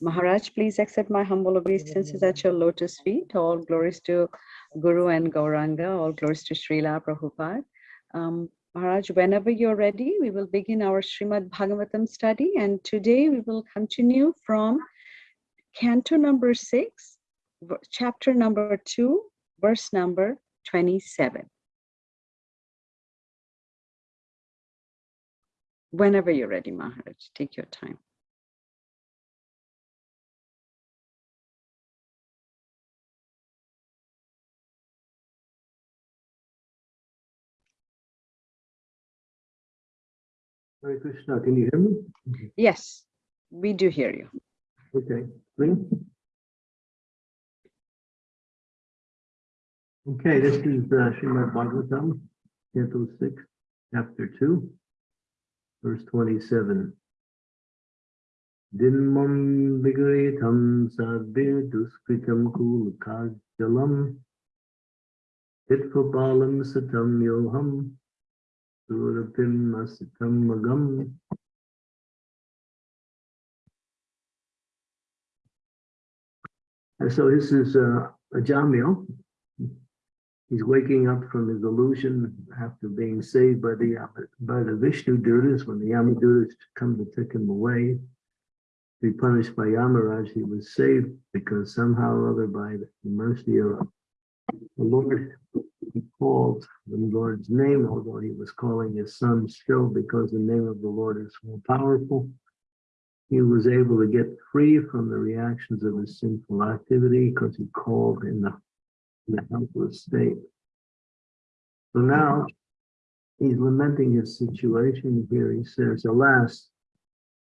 Maharaj, please accept my humble obeisances at your lotus feet. All glories to Guru and Gauranga, all glories to Srila Prabhupada. Um, Maharaj, whenever you're ready, we will begin our Srimad Bhagavatam study. And today we will continue from canto number six, chapter number two, verse number 27. Whenever you're ready, Maharaj, take your time. Hare Krishna, can you hear me? Yes, we do hear you. Okay, three. Okay, this is uh, Srimad Bhagavatam, Canto 6, Chapter 2, verse 27. Dinmam vigaretam sadbir duskritam kul kajalam Hitvabalam satam yoham Surapim asitam magam And so this is uh, Ajamil. He's waking up from his illusion after being saved by the by the Vishnu Dutas. When the Yamadutas come to take him away, to be punished by Yamaraj, he was saved because somehow or other by the mercy of the Lord, he called the Lord's name, although he was calling his son still because the name of the Lord is more powerful he was able to get free from the reactions of his sinful activity because he called in the, in the helpless state. So now he's lamenting his situation here. He says, alas,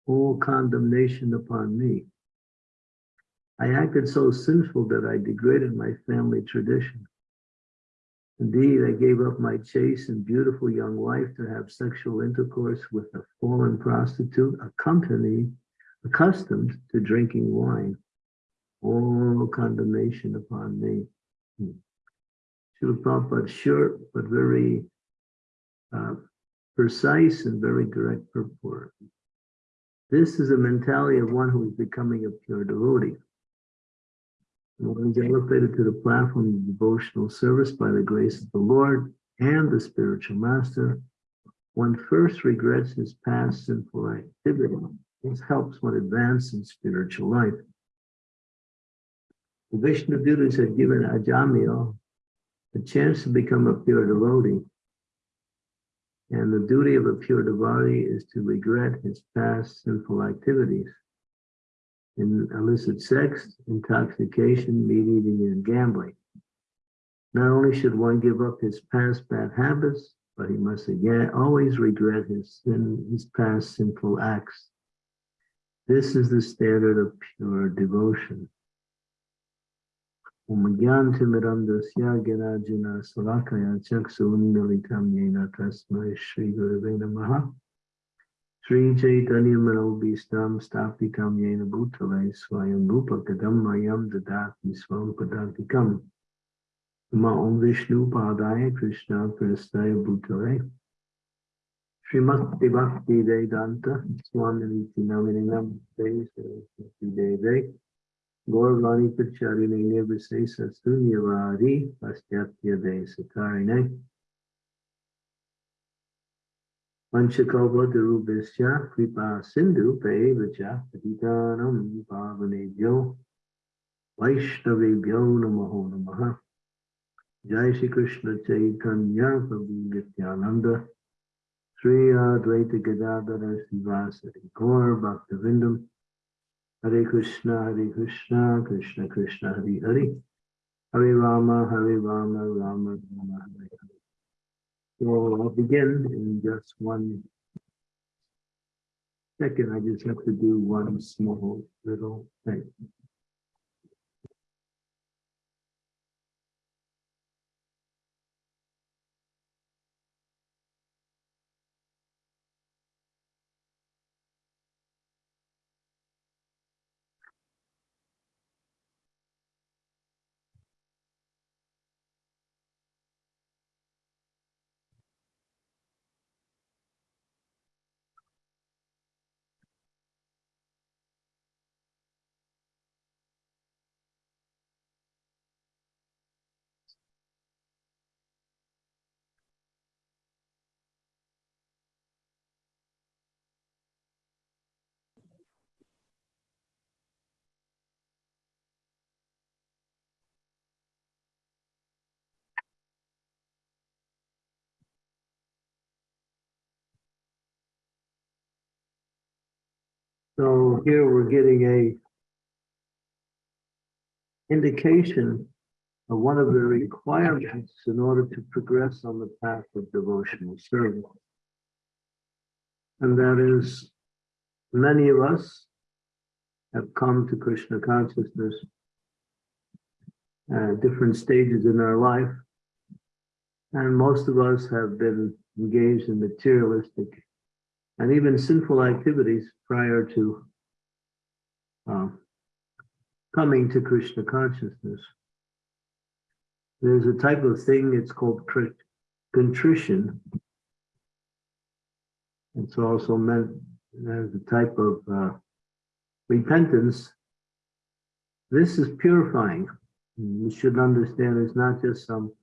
all condemnation upon me. I acted so sinful that I degraded my family tradition. Indeed, I gave up my chaste and beautiful young wife to have sexual intercourse with a fallen prostitute, accompanied accustomed to drinking wine. All condemnation upon me. Srila Prabhupada short but very uh, precise and very direct purport. This is a mentality of one who is becoming a pure devotee. Is elevated to the platform of devotional service by the grace of the Lord and the spiritual master. One first regrets his past sinful activity this helps one advance in spiritual life. The Vishnu Dutas had given Ajamil a chance to become a pure devotee. And the duty of a pure devotee is to regret his past sinful activities in illicit sex, intoxication, meat eating, and gambling. Not only should one give up his past bad habits, but he must again always regret his sin, his past sinful acts this is the standard of pure devotion. Ganajana Salakaya Chaksuundalitam Yena Manobhistam Stapitam Yena Bhutale Swayam Rupa Kadam Mayam Dadati Swam Padantikam Ma Om Vishnu Padaya Krishna Prastaya Bhutale Srimati Bhakti Vedanta Swami Naminam Deve Gaurvani Pacharine Nirvisesa Sunyavadi Pastyatya Desatarine Panchakalpa Darubhisya Kripa Sindhu Pevacha Patitanam Pavanebhyo Vaishnavebhyo Namaho Namaha Jai Shri Krishna Chaitanya Prabhu Nityananda Sri Advaita Gadadhara Srivasadi Gaur Bhakta Vrinda Hare Krishna Hare Krishna Krishna Krishna Hare Hare Hare Rama Hare Rama Rama Rama I'll begin in just one second. I just have to do one small little thing. Here we're getting a indication of one of the requirements in order to progress on the path of devotional service. And that is, many of us have come to Krishna consciousness at different stages in our life. And most of us have been engaged in materialistic and even sinful activities prior to uh, coming to Krishna consciousness. There's a type of thing, it's called contrition. It's also meant as a type of uh, repentance. This is purifying. You should understand it's not just some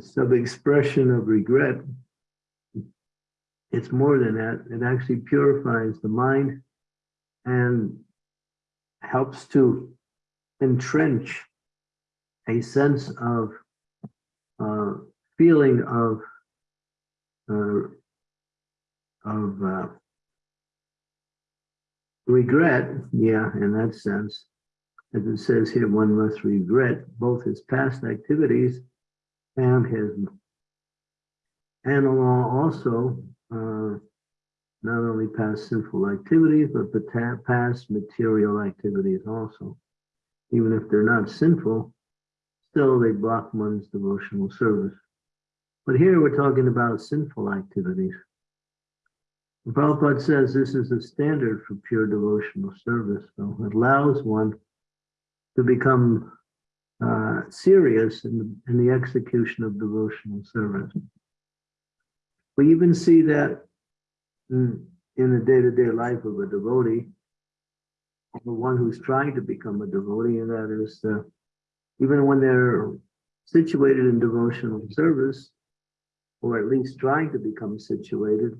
some expression of regret. It's more than that. It actually purifies the mind and helps to entrench a sense of uh, feeling of uh, of uh, regret. Yeah, in that sense, as it says here, one must regret both his past activities and his and along also uh, not only past sinful activities, but the past material activities also. Even if they're not sinful, still they block one's devotional service. But here we're talking about sinful activities. And Prabhupada says this is a standard for pure devotional service. So it allows one to become uh, serious in the, in the execution of devotional service. We even see that in, in the day-to-day life of a devotee, the one who's trying to become a devotee, and that is uh, even when they're situated in devotional service, or at least trying to become situated,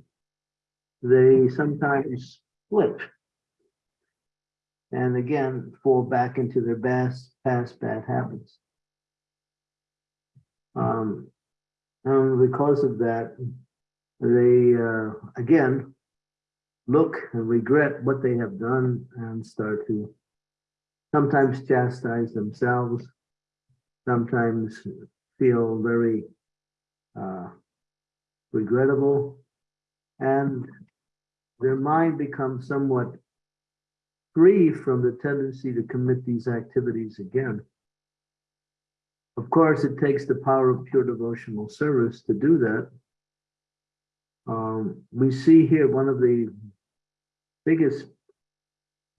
they sometimes slip and again fall back into their past past bad habits. Um, and because of that, they uh, again look and regret what they have done and start to sometimes chastise themselves, sometimes feel very uh, regrettable, and their mind becomes somewhat free from the tendency to commit these activities again. Of course, it takes the power of pure devotional service to do that. Um, we see here one of the biggest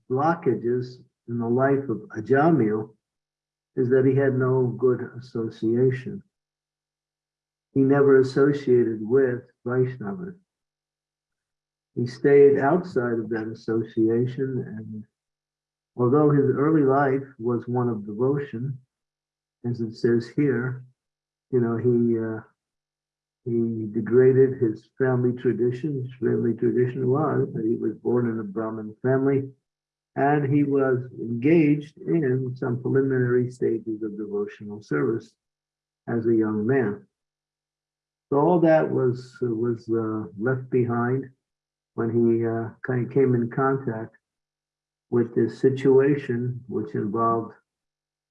blockages in the life of Ajamil is that he had no good association. He never associated with Vaishnavas. He stayed outside of that association and although his early life was one of devotion, as it says here, you know, he uh, he degraded his family tradition. His family tradition was that he was born in a Brahmin family and he was engaged in some preliminary stages of devotional service as a young man. So all that was was uh, left behind when he uh, kind of came in contact with this situation, which involved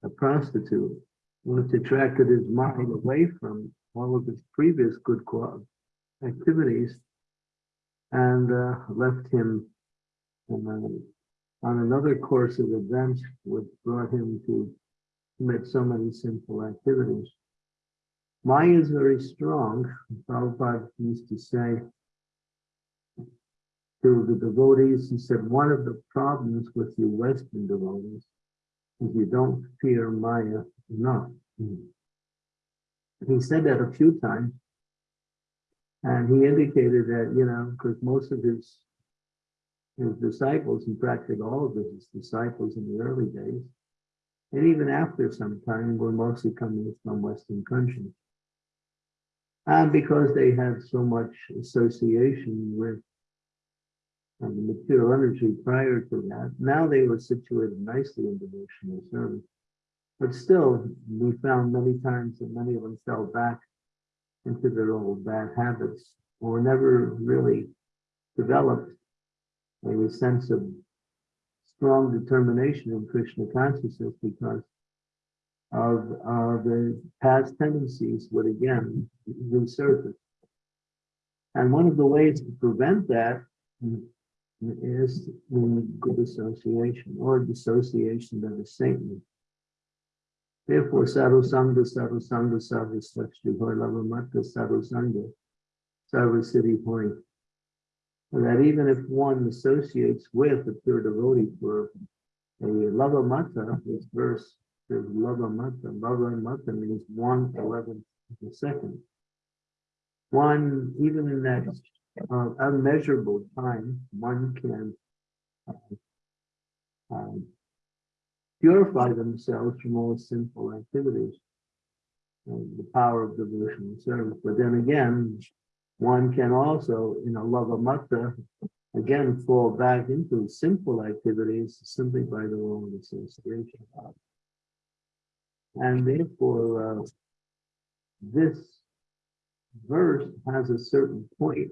a prostitute, which attracted his mind away from all of his previous good activities and uh, left him um, on another course of events, which brought him to commit so many sinful activities. Maya is very strong. Prabhupada used to say to the devotees, he said, one of the problems with you Western devotees is you don't fear Maya enough. He said that a few times. And he indicated that, you know, because most of his his disciples, and practically all of his disciples in the early days, and even after some time, were mostly coming from Western countries. And because they had so much association with um, material energy prior to that. Now they were situated nicely in devotional service. But still, we found many times that many of them fell back into their old bad habits or never really developed a sense of strong determination in Krishna consciousness because of, of the past tendencies would again resurface. And one of the ways to prevent that is good association or dissociation that is saintly. Therefore, sangha, sadhu sakshri, hoy lava matta, sadhu sangha, sadhu siddhi hoy. And that even if one associates with a pure devotee for a lava matta, this verse says lava matta, lava matta means one eleventh of a second. One, even in that uh, unmeasurable time, one can uh, um, purify themselves from all sinful activities. and the power of devotional service. But then again, one can also, in a love of matta, again fall back into sinful activities simply by the wrong association. And therefore, uh, this verse has a certain point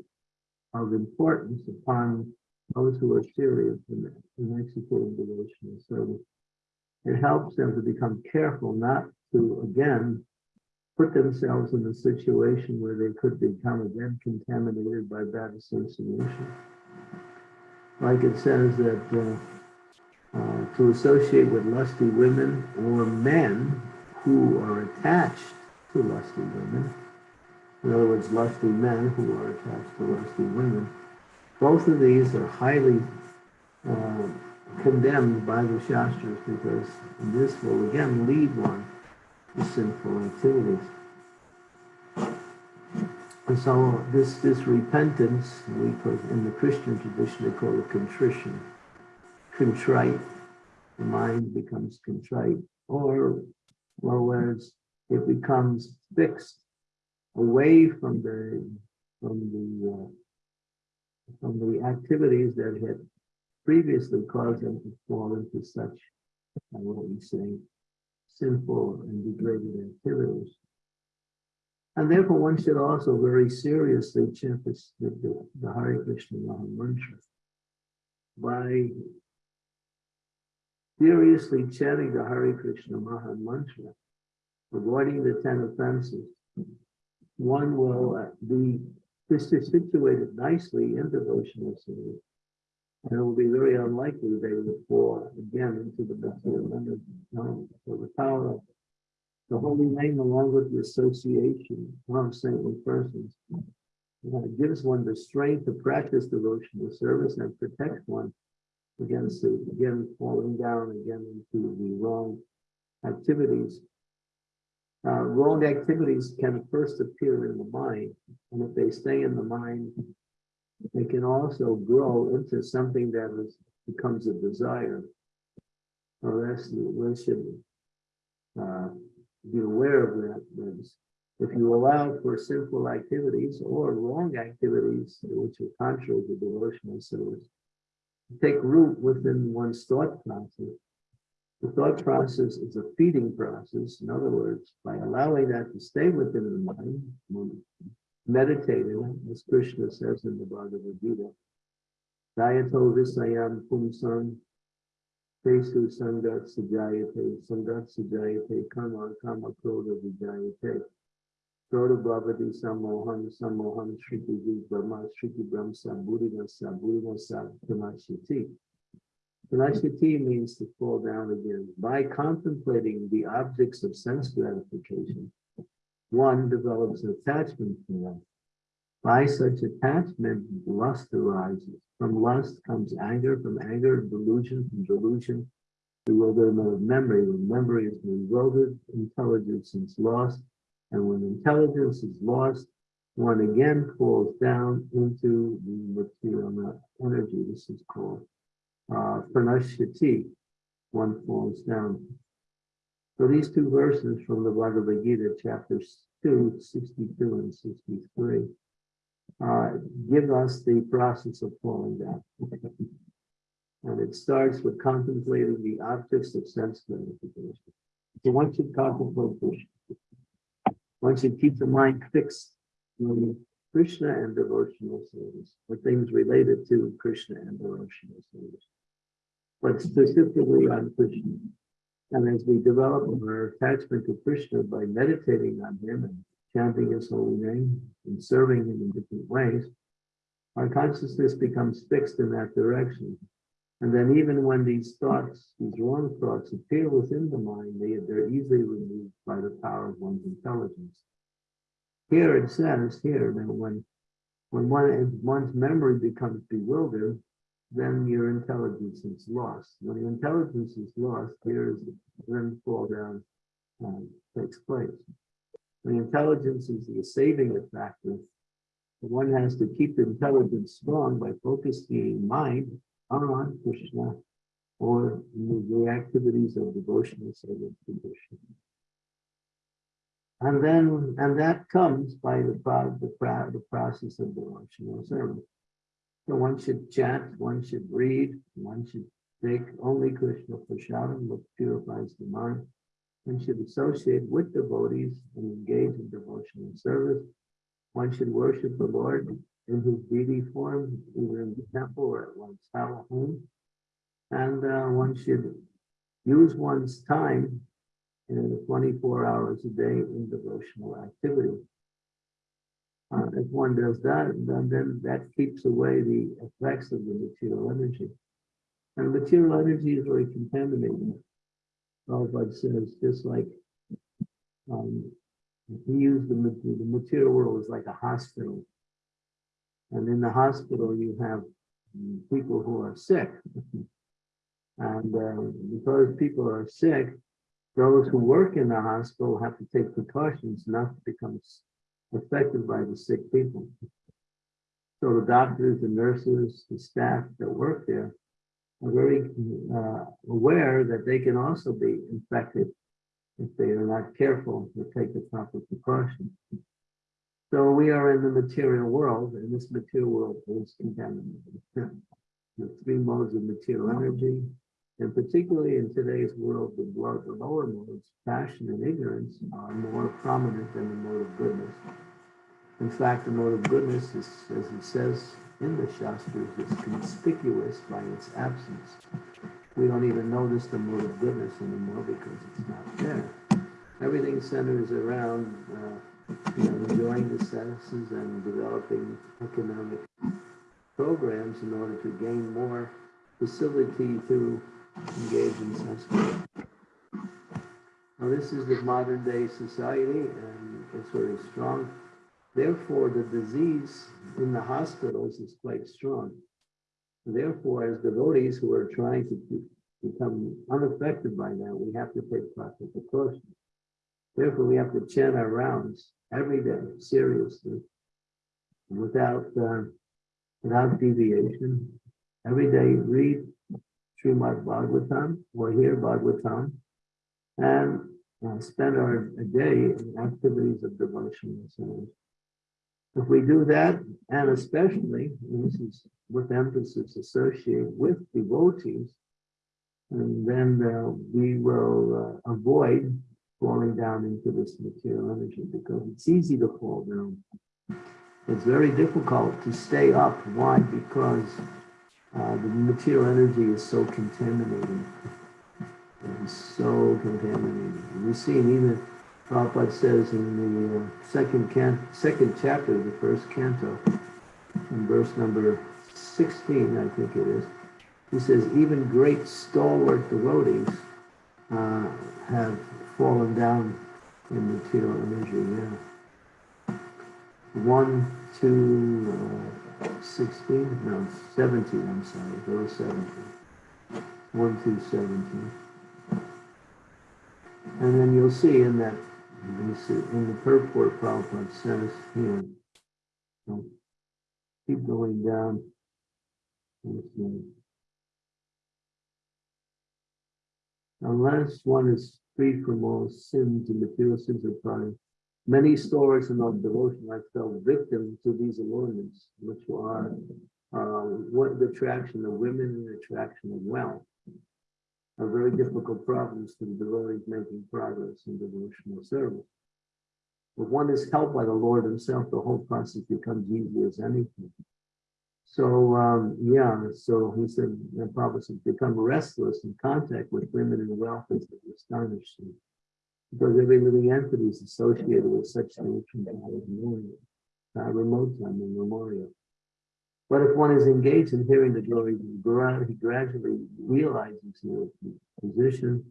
of importance upon those who are serious in, in executing devotional service. It helps them to become careful not to, again, put themselves in a situation where they could become again contaminated by bad association. Like it says that uh, uh, to associate with lusty women or men who are attached to lusty women, in other words, lusty men who are attached to lusty women, both of these are highly uh, condemned by the Shastras because this will again lead one to sinful activities. And so this, this repentance, we put in the Christian tradition, they call it contrition. Contrite, the mind becomes contrite, or, whereas it becomes fixed away from the, from the, uh, from the activities that had previously caused them to fall into such, what we say, sinful and degraded activities. And therefore, one should also very seriously chant the, the, the Hare Krishna Maha Mantra by seriously chanting the Hare Krishna Maha Mantra, avoiding the ten offenses. One will be situated nicely in devotional service. And it will be very unlikely they will fall again into the material energy. No, so the power of the holy name along with the association of saintly persons gives one the strength to practice devotional service and protect one against the, again falling down again into the wrong activities. Uh, wrong activities can first appear in the mind, and if they stay in the mind, they can also grow into something that is, becomes a desire. Or else we should uh, be aware of that. that if you allow for sinful activities or wrong activities, which are contrary to devotional service, take root within one's thought process. The thought process is a feeding process. In other words, by allowing that to stay within the mind, meditating, as Krishna says in the Bhagavad Gita, Dayato Visayam Pumsam Tesu Sangat Sajayate Sangat Sajayate Karma Kama Kroda Vijayate Kroda Bhavati Samohan Samohan Shriti Brahma Shriti Brahmsa Buddhasa Buddhasa Tamashiti Tamashiti means to fall down again. By contemplating the objects of sense gratification, one develops an attachment to them. By such attachment, lust arises. From lust comes anger, from anger, delusion, from delusion, bewilderment of memory. When memory is bewildered, intelligence is lost. And when intelligence is lost, one again falls down into the material energy. This is called uh, pranashyati. One falls down. So these two verses from the Bhagavad Gita, chapters 2, 62 and 63, uh, give us the process of falling down. And it starts with contemplating the objects of sense gratification. So once you contemplate once you keep the mind fixed on Krishna and devotional service, or things related to Krishna and devotional service, but specifically on Krishna. And as we develop our attachment to Krishna by meditating on him and chanting his holy name and serving him in different ways, our consciousness becomes fixed in that direction. And then even when these thoughts, these wrong thoughts appear within the mind, they, they're easily removed by the power of one's intelligence. Here it says here that when when one, one's memory becomes bewildered, then your intelligence is lost. When your intelligence is lost, here's then fall down um, takes place. When intelligence is the saving factor, one has to keep the intelligence strong by focusing mind on Krishna or the activities of devotional service to Krishna. And then, and that comes by the, the, the process of devotional service. So one should chant, one should read, one should take only Krishna prasadam, which purifies the mind. One should associate with devotees and engage in devotional service. One should worship the Lord in his deity form, either in the temple or at one's home. And uh, one should use one's time in 24 hours a day in devotional activity. Uh, if one does that, then, then that keeps away the effects of the material energy. And material energy is very contaminating. Prabhupada says, just like um, he used the, the material world as like a hospital. And in the hospital, you have people who are sick. and uh, because people are sick, those who work in the hospital have to take precautions not to become affected by the sick people. So the doctors, the nurses, the staff that work there are very uh, aware that they can also be infected if they are not careful to take the proper precautions. So we are in the material world, and this material world is contaminated. The three modes of material energy, and particularly in today's world, the, lower modes, passion and ignorance, are more prominent than the mode of goodness. In fact, the mode of goodness is, as it says in the Shastras, is conspicuous by its absence. We don't even notice the mode of goodness anymore because it's not there. Everything centers around uh, you know, enjoying the senses and developing economic programs in order to gain more facility to engage in sense. Now, this is the modern day society, and it's very strong. Therefore, the disease in the hospitals is quite strong. Therefore, as devotees who are trying to become unaffected by that, we have to take proper precautions. Therefore, we have to chant our rounds every day, seriously, without uh, without deviation. Every day, read Srimad Bhagavatam or hear Bhagavatam and uh, spend our day in activities of devotion and so on. If we do that, and especially, and this is with emphasis associated with devotees, and then uh, we will uh, avoid falling down into this material energy because it's easy to fall down. It's very difficult to stay up. Why? Because uh, the material energy is so contaminating. It's so contaminating. We see even Prabhupada says in the uh, second can second chapter of the first canto, in verse number 16, I think it is, he says, even great stalwart devotees uh, have fallen down in material energy. Yeah. One, two, uh, 16, no, 17, I'm sorry, verse 17. 1 through 17. And then you'll see in that, in the purport Prabhupada says here, so keep going down. Unless one is free from all sins and material sins of pride, Many stories in our devotion I fell victim to these allurements, which are uh, what the attraction of women and the attraction of wealth are very difficult problems for the devotees making progress in devotional service. If one is helped by the Lord himself, the whole process becomes easy as anything. So, um, yeah, so he said, the Prabhupada become restless in contact with women and wealth is astonishing. Because every living entity is associated with such God as memorial, uh, remote time and memorial. But if one is engaged in hearing the glories of Guru, he gradually realizes his position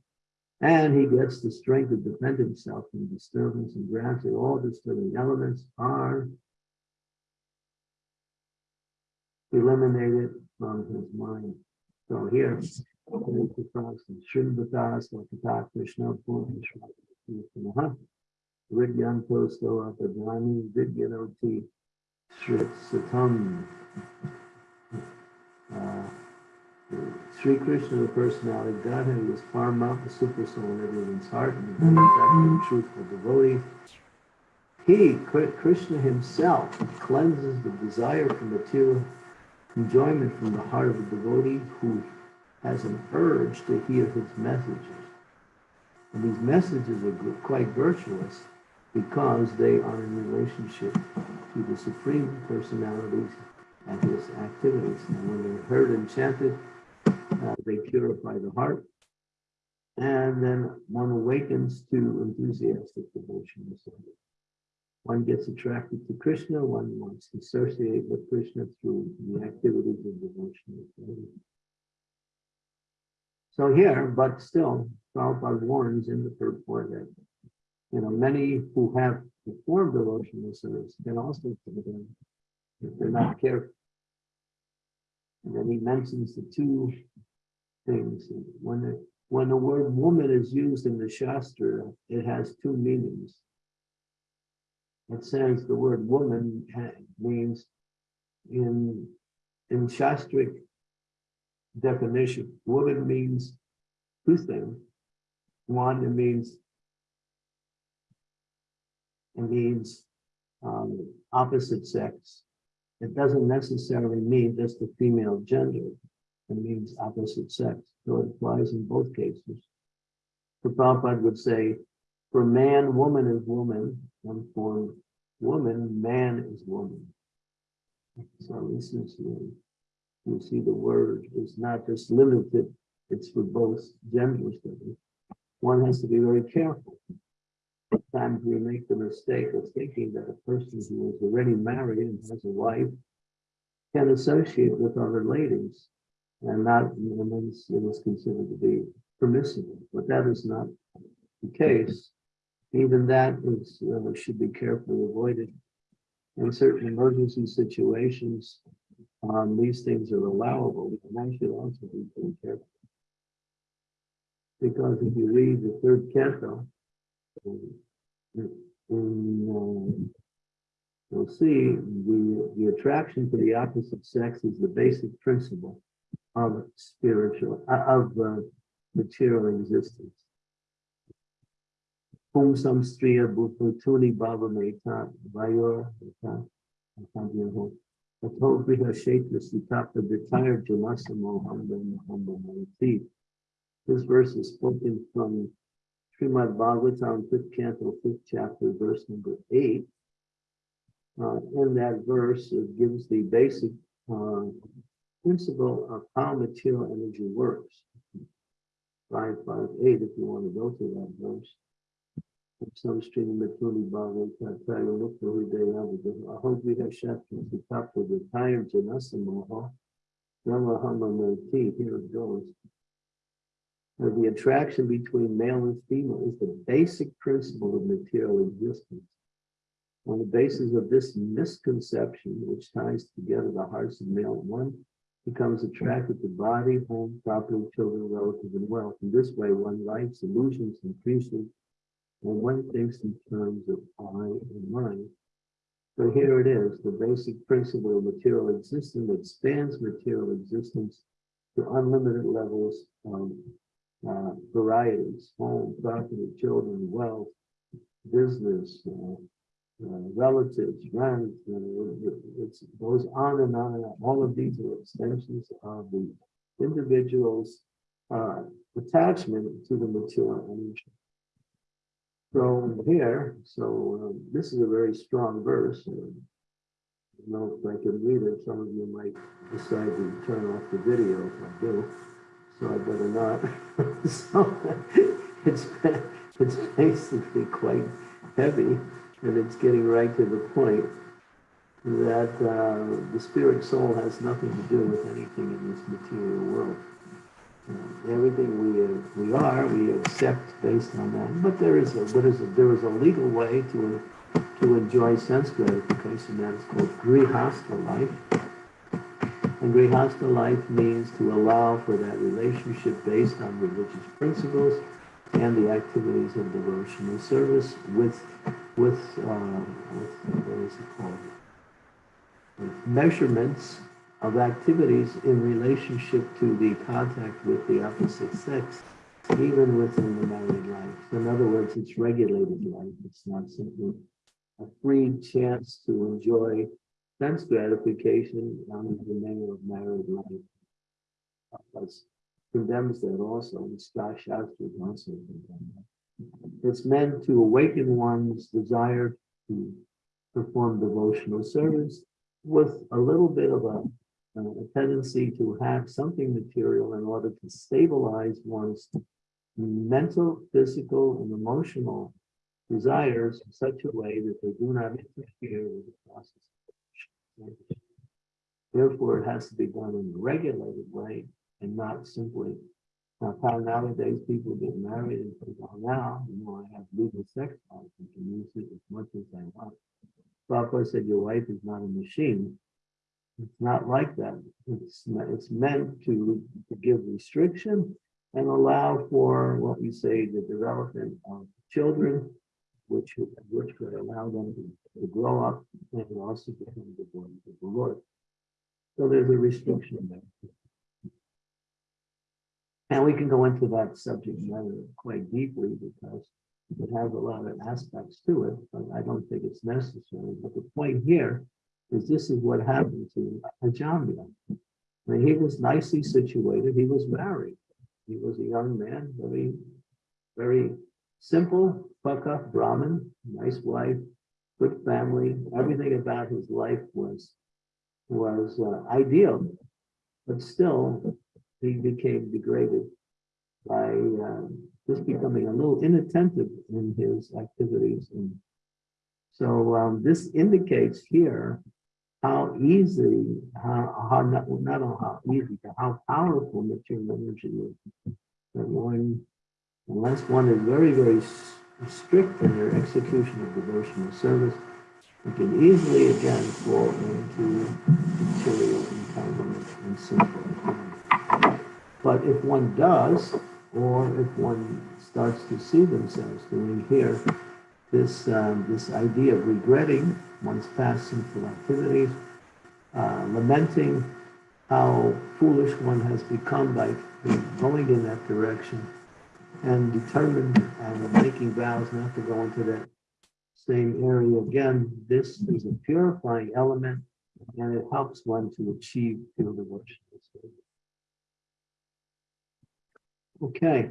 and he gets the strength to defend himself from disturbance and gradually all disturbing elements are eliminated from his mind. So here, Krishna, Srit Satam. Sri Krishna, the personality Godhead, was paramount, the super soul in everyone's heart, and the exactly truthful devotee. He, Krishna himself, cleanses the desire for material enjoyment from the heart of the devotee who has an urge to hear his messages. And these messages are quite virtuous because they are in relationship to the Supreme Personalities and his activities. And when they're heard and chanted, uh, they purify the heart. And then one awakens to enthusiastic devotion. One gets attracted to Krishna, one wants to associate with Krishna through the activities of devotion. So here, but still, Prabhupada warns in the purport that, you know, many who have performed devotional service can also come down if they're not careful. And then he mentions the two things. When the, when the word woman is used in the Shastra, it has two meanings. It says the word woman means in, in Shastric definition, woman means two things. One, it means it means um, opposite sex. It doesn't necessarily mean just the female gender. It means opposite sex. So it applies in both cases. The Prabhupada would say, for man, woman is woman, and for woman, man is woman. So this is, uh, you see the word is not just limited, it's for both genders. One has to be very careful. Sometimes we make the mistake of thinking that a person who is already married and has a wife can associate with other ladies and not, and it is considered to be permissible, but that is not the case even that is uh, should be carefully avoided. In certain emergency situations, um, these things are allowable, and that should also be very careful. Because if you read the third canto, um, in, um, you'll see the, the attraction to the opposite sex is the basic principle of spiritual, uh, of uh, material existence. Hum samstriya bhutuni bhava meta vayor Ato briha shetra sitapta vitaya jalasamo hambam hambam This verse is spoken from Srimad Bhagavatam, 5th canto, 5th chapter, verse number 8. Uh, in that verse, it gives the basic uh, principle of how material energy works. 558, if you want to go to that verse. Samstring Mituli Bhagavata Trayolukta Hridayavada Ahovidha Shatra Sitapa Vitaya Janasamoha Ramahama Murti. Here it goes. Now, the attraction between male and female is the basic principle of material existence. On the basis of this misconception, which ties together the hearts of male and one, becomes attracted to body, home, property, children, relatives, and wealth. In this way, one likes illusions and appreciates when one thinks in terms of I and mine. So here it is, the basic principle of material existence that spans material existence to unlimited levels of uh, varieties, home, property, children, wealth, business, uh, uh, relatives, friends, it goes on and on and on. All of these are extensions of the individual's uh, attachment to the material energy. So here, so um, this is a very strong verse. I don't know, if I can read it, some of you might decide to turn off the video if I do. So I better not. So it's, it's basically quite heavy and it's getting right to the point that uh, the spirit soul has nothing to do with anything in this material world. Uh, everything we uh, we are, we accept based on that. But there is a what is a, there is a legal way to to enjoy sense gratification that is called grihasta life. And grihasta life means to allow for that relationship based on religious principles and the activities of devotional service with with uh, with what is it called? With measurements of activities in relationship to the contact with the opposite sex, even within the married life. In other words, it's regulated life. It's not simply a free chance to enjoy sense gratification under the name of married life. Because condemns that also, and Scott also condemns that. It's meant to awaken one's desire to perform devotional service with a little bit of a, Uh, a tendency to have something material in order to stabilize one's mental, physical, and emotional desires in such a way that they do not interfere with the process. Therefore, it has to be done in a regulated way and not simply. Now, how nowadays people get married and say, oh, now, you know, I have legal sex life and can use it as much as I want. Prabhupada said, your wife is not a machine. It's not like that. It's, it's meant to, to give restriction and allow for what we say the development of children, which, which could allow them to, to grow up and also become the boys of the Lord. So there's a restriction there. And we can go into that subject matter quite deeply because it has a lot of aspects to it, but I don't think it's necessary. But the point here is this is what happened to Ajamya. I mean, he was nicely situated. He was married. He was a young man, very, very simple, Paka, Brahmin, nice wife, good family. Everything about his life was was uh, ideal, but still he became degraded by um, just becoming a little inattentive in his activities. And so um, this indicates here how easy, how, how not, not how easy, but how powerful material energy is. That one, unless one is very, very strict in their execution of devotional service, you can easily again fall into material entanglement and simple. But if one does, or if one starts to see themselves doing here, this um, this idea of regretting one's past sinful activities, uh, lamenting how foolish one has become by going in that direction, and determined and making vows not to go into that same area again. This is a purifying element, and it helps one to achieve pure devotion. Okay.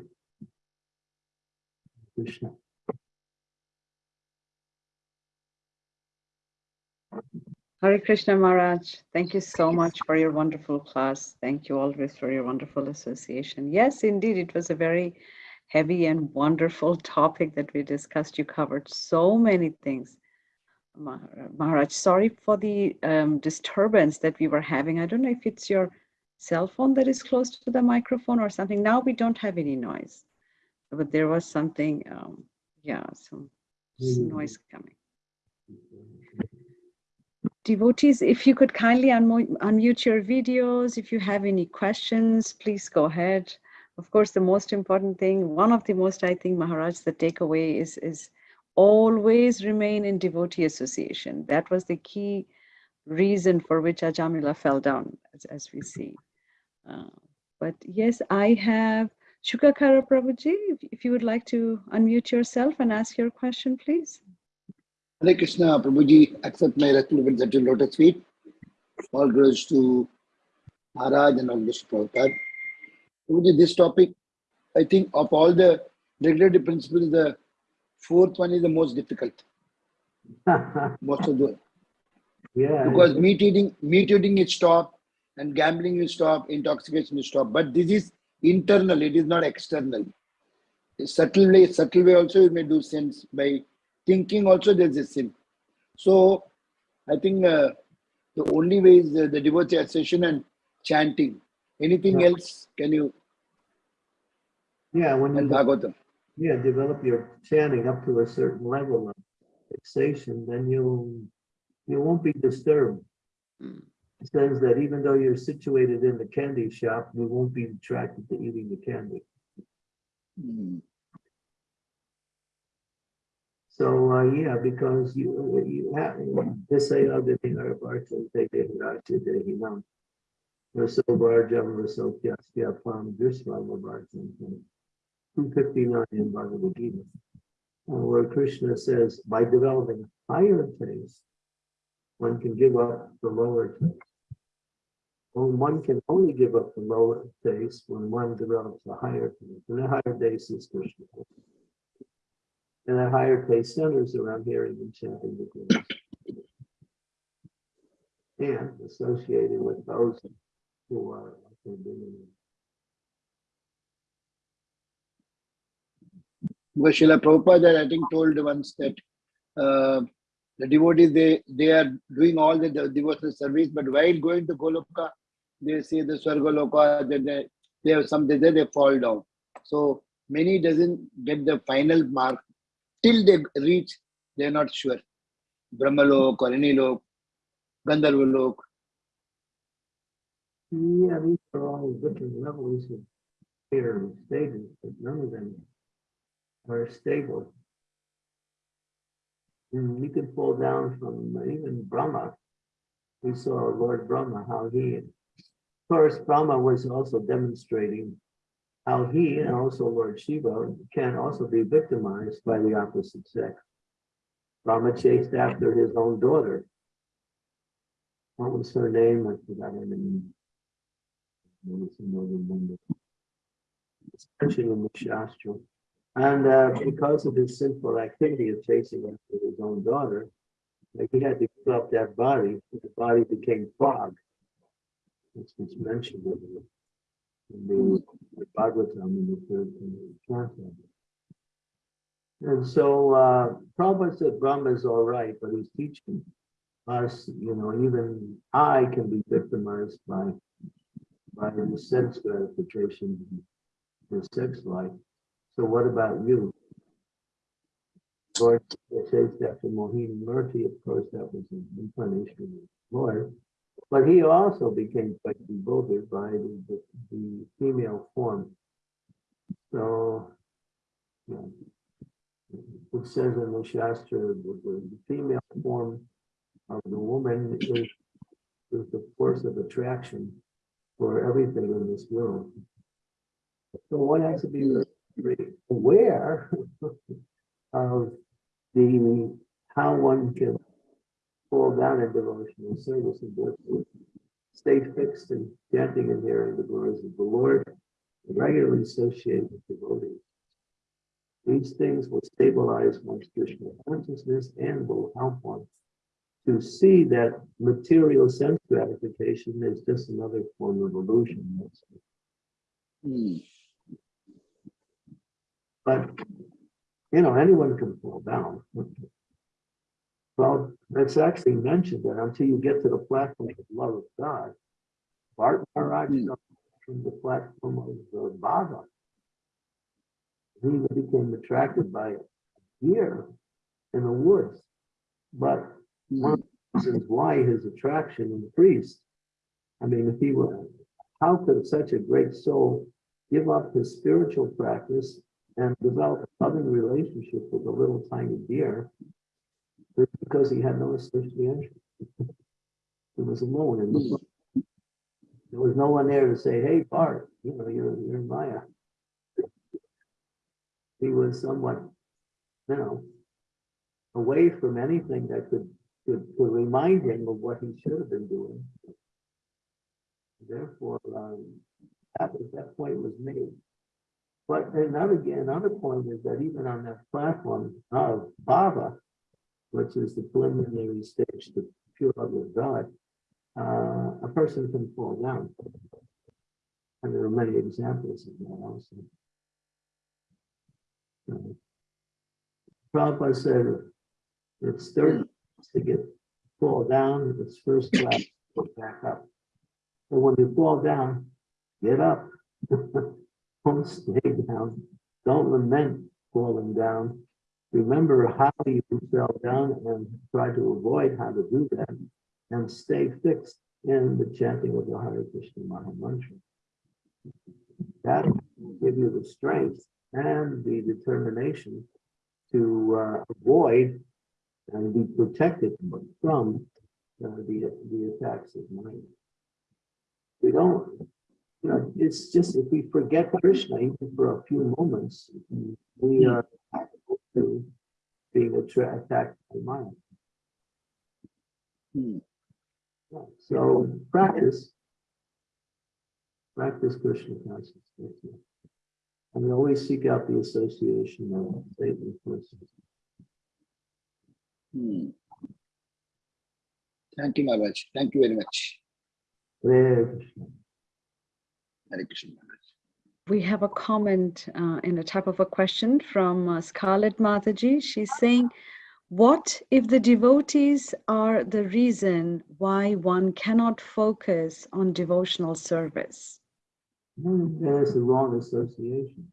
Krishna. Hare Krishna Maharaj, thank you so much for your wonderful class. Thank you always for your wonderful association. Yes, indeed, it was a very heavy and wonderful topic that we discussed. You covered so many things. Maharaj, sorry for the um, disturbance that we were having. I don't know if it's your cell phone that is close to the microphone or something. Now we don't have any noise, but there was something, um, yeah, some Mm. noise coming. Devotees, if you could kindly unmute, your videos, if you have any questions, please go ahead. Of course, the most important thing, one of the most, I think, Maharaj, the takeaway is, is always remain in devotee association. That was the key reason for which Ajamila fell down, as, as we see. Uh, but yes, I have Shukakara Prabhuji, if, if you would like to unmute yourself and ask your question, please. Hare Krishna, Prabhuji, accept my respectful at your lotus feet. All glories to Maharaj and all to Prabhupada. Prabhuji, this topic, I think of all the regulatory principles, the fourth one is the most difficult. Most of the, Yeah. because meat eating, meat eating is stop and gambling is stop, intoxication is stop. But this is internal, it is not external. Subtle way, subtle way also you may do sins by thinking also there's a sin. So I think uh, the only way is the, the devotee association and chanting. Anything Yeah. else can you Yeah, when you, Bhagavatam? yeah, develop your chanting up to a certain level of fixation, then you, you won't be disturbed. Mm. It says that even though you're situated in the candy shop, you won't be attracted to eating the candy. Mm. So, uh, yeah, because you, you have, this say other thing, or Barton, they did not today, you know. Raso Barjam, Raso Kyasya Pam, Barton. Two fifty-nine in Bhagavad Gita. uh, Where Krishna says, by developing higher taste, one can give up the lower taste. Well, one can only give up the lower taste when one develops a higher taste, and the higher taste is Krishna. And a higher taste centers around hearing and chanting the Gurus. And associated with those who are. Because Srila Prabhupada, I think, told once that uh, the devotees, they, they are doing all the, the devotional service, but while going to Goloka, they say the Swargaloka, that they, they have something there, they fall down. So many doesn't get the final mark till they reach, they're not sure. Brahmalok or any lok, Gandharvalok. Yeah, these are all different levels of stages, but none of them are stable. And you can fall down from even Brahma. We saw Lord Brahma, how he, of course, Brahma was also demonstrating how he and also Lord Shiva can also be victimized by the opposite sex. Brahma chased after his own daughter. What was her name? I forgot her name. It's mentioned in the Shastra. And uh, because of his sinful activity of chasing after his own daughter, like he had to give up that body, the body became fog. This was mentioned in the, the the Bhagavatam in the third in the canto. And so uh, Prabhupada said Brahma is all right, but he's teaching us, you know, even I can be victimized by by the sense gratification, the sex life. So what about you? It says that for Mohini Murthy, of course, that was an incarnation of the Lord. But he also became quite bewildered by the, the, the female form. So, yeah. It says in the Shastra, the, the female form of the woman is, is the force of attraction for everything in this world. So one has to be aware of the, how one can fall down in devotional service and therefore stay fixed in chanting and hearing the glories of the Lord, and regularly associate with devotees. These things will stabilize one's Krishna consciousness and will help one to see that material sense gratification is just another form of illusion. But, you know, anyone can fall down. Well, it's actually mentioned that until you get to the platform of love of God, Bharat Maharaj Hmm. from the platform of the Bhava. He became attracted by a deer in the woods. But one of the reasons why his attraction increased. I mean, if he were, how could such a great soul give up his spiritual practice and develop a loving relationship with a little tiny deer? Because he had no association. He was alone in the book. There was no one there to say, hey, Bharat, you know, you're, you're Maya. He was somewhat, you know, away from anything that could, could, could remind him of what he should have been doing. Therefore, um, that was, that point was made. But another, again, another point is that even on that platform of Bhava, which is the preliminary stage to pure love of God, uh, a person can fall down. And there are many examples of that also. Uh, Prabhupada said it's third to get fall down, it's first class to get back up. And when you fall down, get up. Don't stay down. Don't lament falling down. Remember how you fell down and try to avoid how to do that and stay fixed in the chanting of the Hare Krishna Maha Mantra. That will give you the strength and the determination to uh, avoid and be protected from uh, the, the attacks of mind. We don't, you know, it's just if we forget Krishna even for a few moments, we are to being attra- attacked by mind. Hmm. So practice, practice Krishna consciousness. And we always seek out the association of Satan persons. Hmm. Thank you, Maharaj. Thank you very much. Hare Krishna. Hare Krishna Maharaj. We have a comment uh, in a type of a question from uh, Scarlett Mataji. She's saying, what if the devotees are the reason why one cannot focus on devotional service? Hmm, There's the wrong association.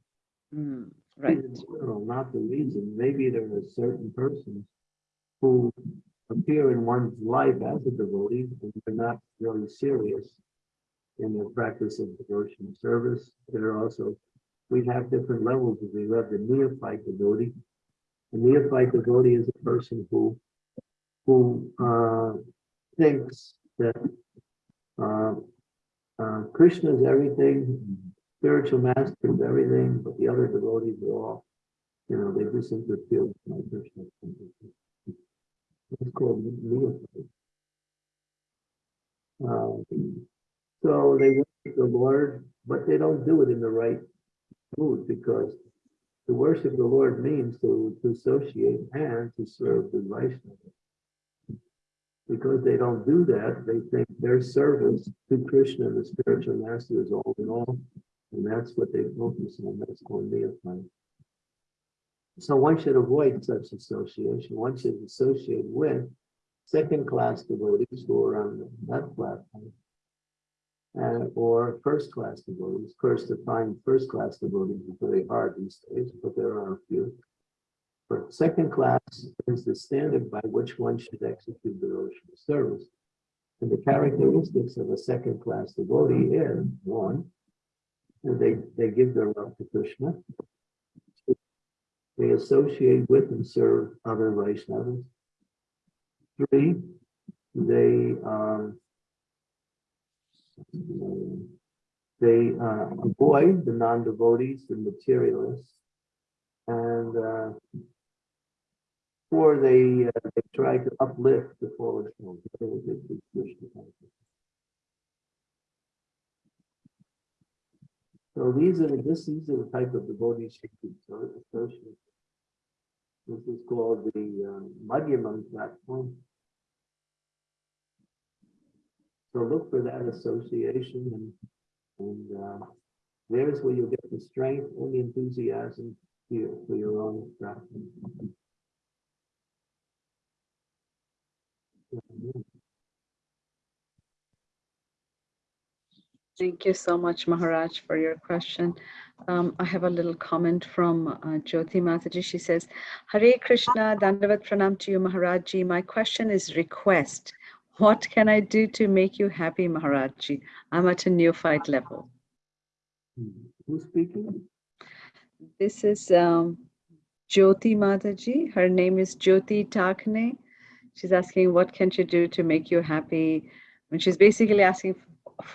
Hmm, right. general, not the reason. Maybe there are certain persons who appear in one's life as a devotee, and they're not really serious in the practice of devotion service. There are also, we have different levels. We have the neophyte devotee. The neophyte devotee is a person who, who uh, thinks that uh, uh, Krishna is everything, spiritual master is everything, but the other devotees are all, you know, they just interfere with my Krishna. It's called neophyte. Um, so they worship the Lord, but they don't do it in the right mood because to worship the Lord means to, to associate and to serve the Vaishnava. Because they don't do that, they think their service to Krishna, the spiritual master, is all in all. And that's what they focus on. That's called neophyte. So one should avoid such association. One should associate with second-class devotees who are on that platform. And or first-class devotees. Of course, to find first-class devotees is very hard these days, but there are a few. But second class is the standard by which one should execute devotional service. And the characteristics of a second-class devotee is, one, they, they give their love to Krishna. They associate with and serve other Vaishnavas. Three, they um, they uh, avoid the non-devotees, the materialists, and uh, four, they uh, they try to uplift the fallen souls. So these are the, this, these are the type of devotees so- associate. This is called the um, platform. So look for that association and, and uh, there's where you'll get the strength and the enthusiasm for your, for your own practice. Thank you so much, Maharaj, for your question. Um, I have a little comment from uh, Jyoti Mataji. She says, Hare Krishna, Dandavat Pranam to you, Maharajji. My question is request. What can I do to make you happy, Maharajji? I'm at a neophyte level. Who's speaking? This is um, Jyoti Mataji. Her name is Jyoti Takne. She's asking, what can she do to make you happy? And she's basically asking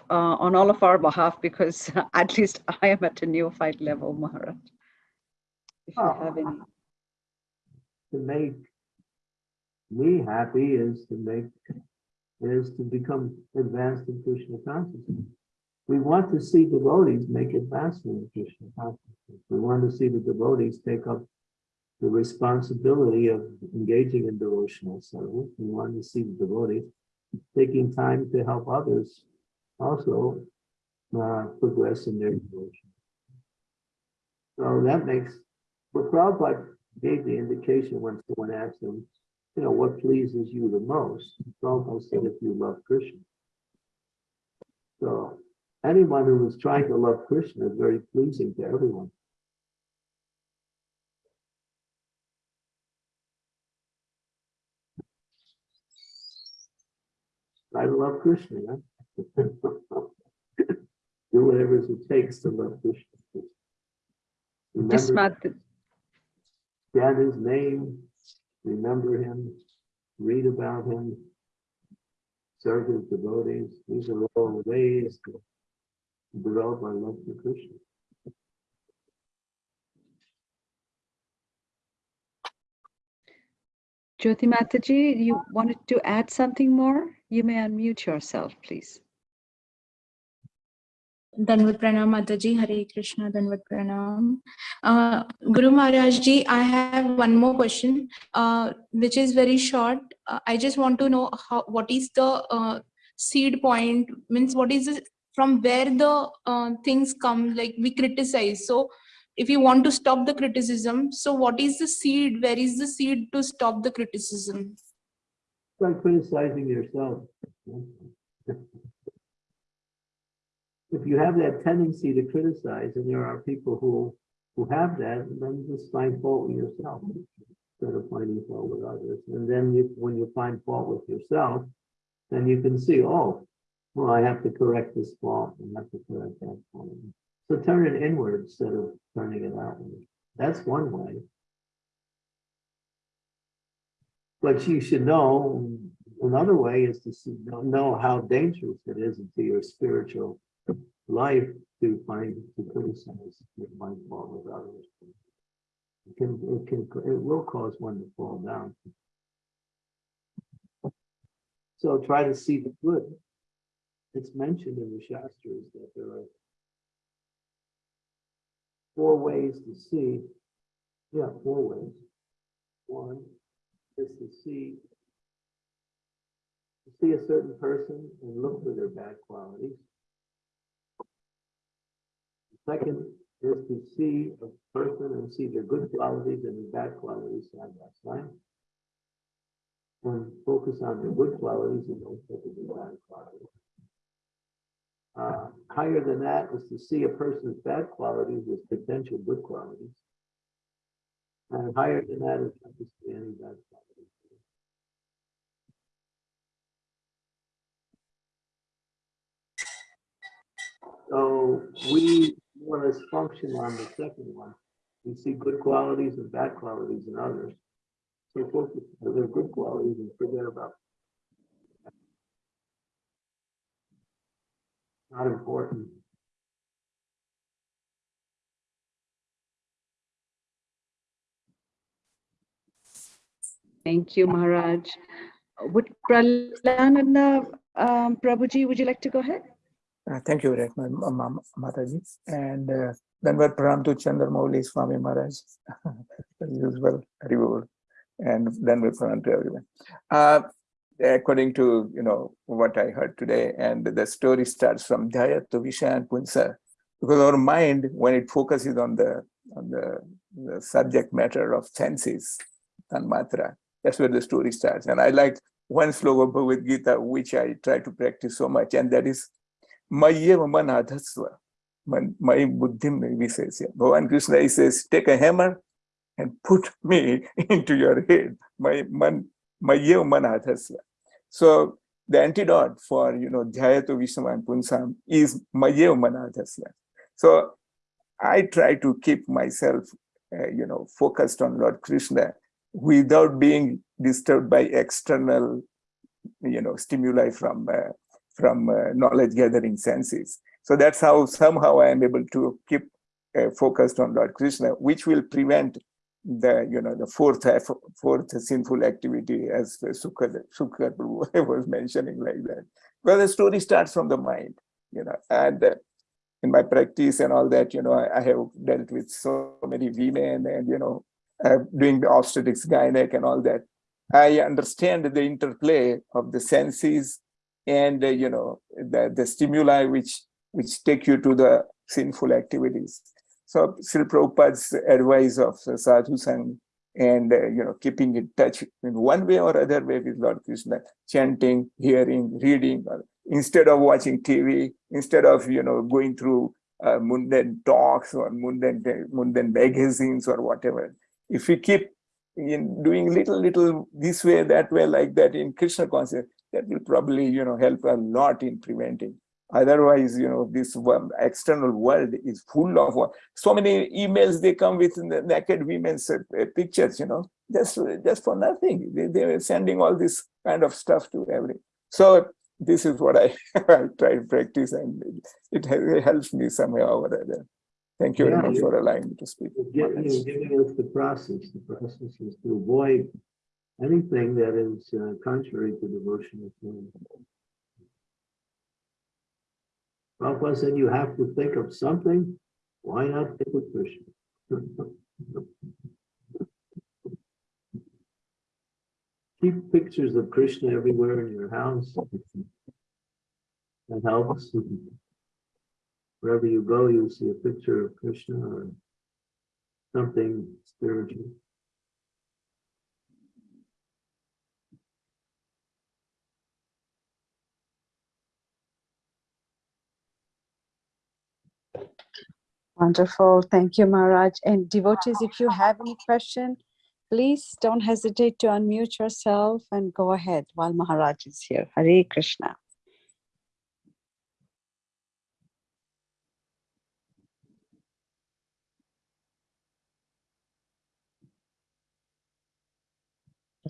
uh, on all of our behalf because at least I am at a neophyte level, Maharaj. If you have any. To make me happy is to make, is to become advanced in Krishna consciousness. We want to see devotees make advancement in Krishna consciousness. We want to see the devotees take up the responsibility of engaging in devotional service. We want to see the devotees taking time to help others also uh, progress in their devotion. So that makes, but Prabhupada gave the indication when someone asked him, you know, what pleases you the most? Prabhupada said, if you love Krishna. So anyone who is trying to love Krishna is very pleasing to everyone. Try to love Krishna. yeah? Do whatever it takes to love Krishna. Just Remember, chant his name, remember him, read about him, serve his devotees. These are all ways to develop our love for Krishna. Jyoti Mataji, you wanted to add something more? You may unmute yourself, please. Danvat Pranam Mataji, Hare Krishna, Danvat Pranam. Uh, Guru Maharaj Ji, I have one more question, uh, which is very short. Uh, I just want to know how, what is the uh, seed point, means what is it, from where the uh, things come, like we criticize. So if you want to stop the criticism, so what is the seed? Where is the seed to stop the criticism? Start criticizing yourself. If you have that tendency to criticize, and there are people who, who have that, then just find fault with yourself instead of finding fault with others. And then you, when you find fault with yourself, then you can see, oh, well, I have to correct this fault, I have to correct that fault. So turn it inward instead of turning it outward. That's one way. But you should know, another way is to see, know how dangerous it is to your spiritual life to find, to criticize, your mind fault with others. It can, it can, it will cause one to fall down. So try to see the good. It's mentioned in the Shastras that there are four ways to see, yeah, four ways. One is to see, to see a certain person and look for their bad qualities. Second is to see a person and see their good qualities and their bad qualities side by side. And focus on their good qualities and don't focus on bad qualities. Uh, higher than that is to see a person's bad qualities as potential good qualities. And higher than that is not to see any bad qualities. So we more or less function on the second one. We see good qualities and bad qualities in others. So focus on their good qualities and forget about. Not important. Thank you, Maharaj. Would Pralananda um, Prabhuji, would you like to go ahead? Uh, thank you very much, Ma- Ma- Mataji. And uh, Danvat Pranam to Chandramouli Swami Maharaj, the usual reward. And Danvat Pranam to everyone. Uh, according to, you know, what I heard today, and the story starts from Dhyayato Vishayan Punsa, because our mind, when it focuses on the, on the, the subject matter of senses, Tanmatra, that's where the story starts. And I like one slogan of Gita, which I try to practice so much, and that is Mayeva manadhasva. My buddhim visesya. Bhavan Krishna he says, take a hammer and put me into your head. My man Mayeva manadhasva. So the antidote for you know Dhyayato and Punsam is Mayeva manadhasva. So I try to keep myself uh, you know focused on Lord Krishna without being disturbed by external you know stimuli from uh, from uh, knowledge gathering senses. So that's how somehow I am able to keep uh, focused on Lord Krishna, which will prevent the you know the fourth fourth sinful activity as Sukha Sukha was mentioning like that. Well, the story starts from the mind, you know, and uh, in my practice and all that, you know, I, I have dealt with so many women and you know uh, doing the obstetrics, gynec and all that. I understand the interplay of the senses and, uh, you know, the, the stimuli which, which take you to the sinful activities. So Sri Prabhupada's advice of uh, sadhu and, uh, you know, keeping in touch in one way or other way with Lord Krishna, chanting, hearing, reading, or instead of watching TV, instead of, you know, going through uh, mundane talks or mundane, mundane magazines or whatever. If we keep in doing little, little this way, that way, like that in Krishna consciousness, that will probably, you know, help a lot in preventing. Otherwise, you know, this external world is full of so many emails they come with naked women's uh, pictures, you know, just, just for nothing. They, they are sending all this kind of stuff to every. So this is what I, I try to practice and it, it helps me somehow or other. Thank you very much for allowing me to speak. You're giving, you're giving us the process. The process is to avoid anything that is uh, contrary to devotional feeling. Prabhupada said you have to think of something. Why not think of Krishna? Keep pictures of Krishna everywhere in your house. That helps. Wherever you go, you'll see a picture of Krishna or something spiritual. Wonderful. Thank you, Maharaj. And devotees, if you have any question, please don't hesitate to unmute yourself and go ahead while Maharaj is here. Hare Krishna.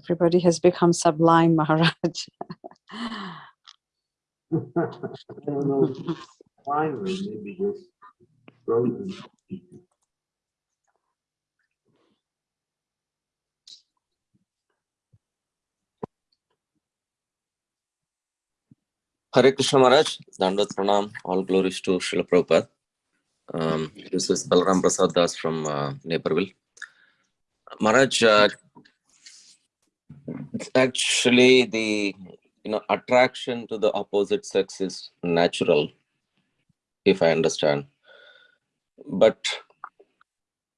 Everybody has become sublime, Maharaj. I don't know, or maybe just frozen. Hare Krishna Maharaj, Dandat Pranam, all glories to Srila Prabhupada. Um, this is Balram Prasad Das from uh, Naperville. Maharaj, uh, actually the you know attraction to the opposite sex is natural, if I understand. But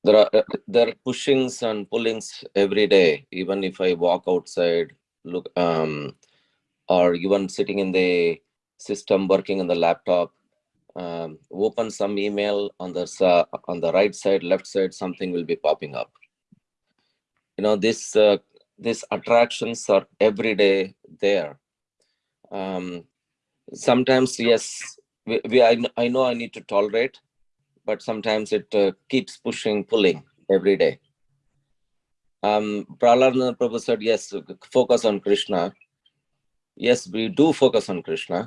there are uh, there are pushings and pullings every day. Even if I walk outside, look um, or even sitting in the system working on the laptop um, open some email on the sa- on the right side left side something will be popping up you know this uh, these attractions are every day there um, sometimes yes we, we I, I know i need to tolerate but sometimes it uh, keeps pushing pulling every day um Prahlad Prabhu said yes focus on krishna yes we do focus on krishna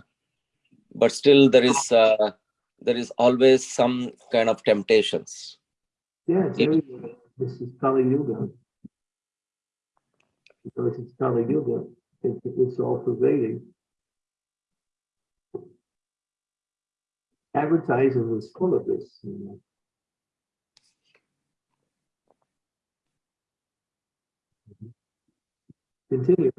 but still there is uh, there is always some kind of temptations Yeah, it's everywhere. This is Kali Yuga. Because it's Kali Yuga, it, it's all pervading. Advertising is full of this, you know. Continue.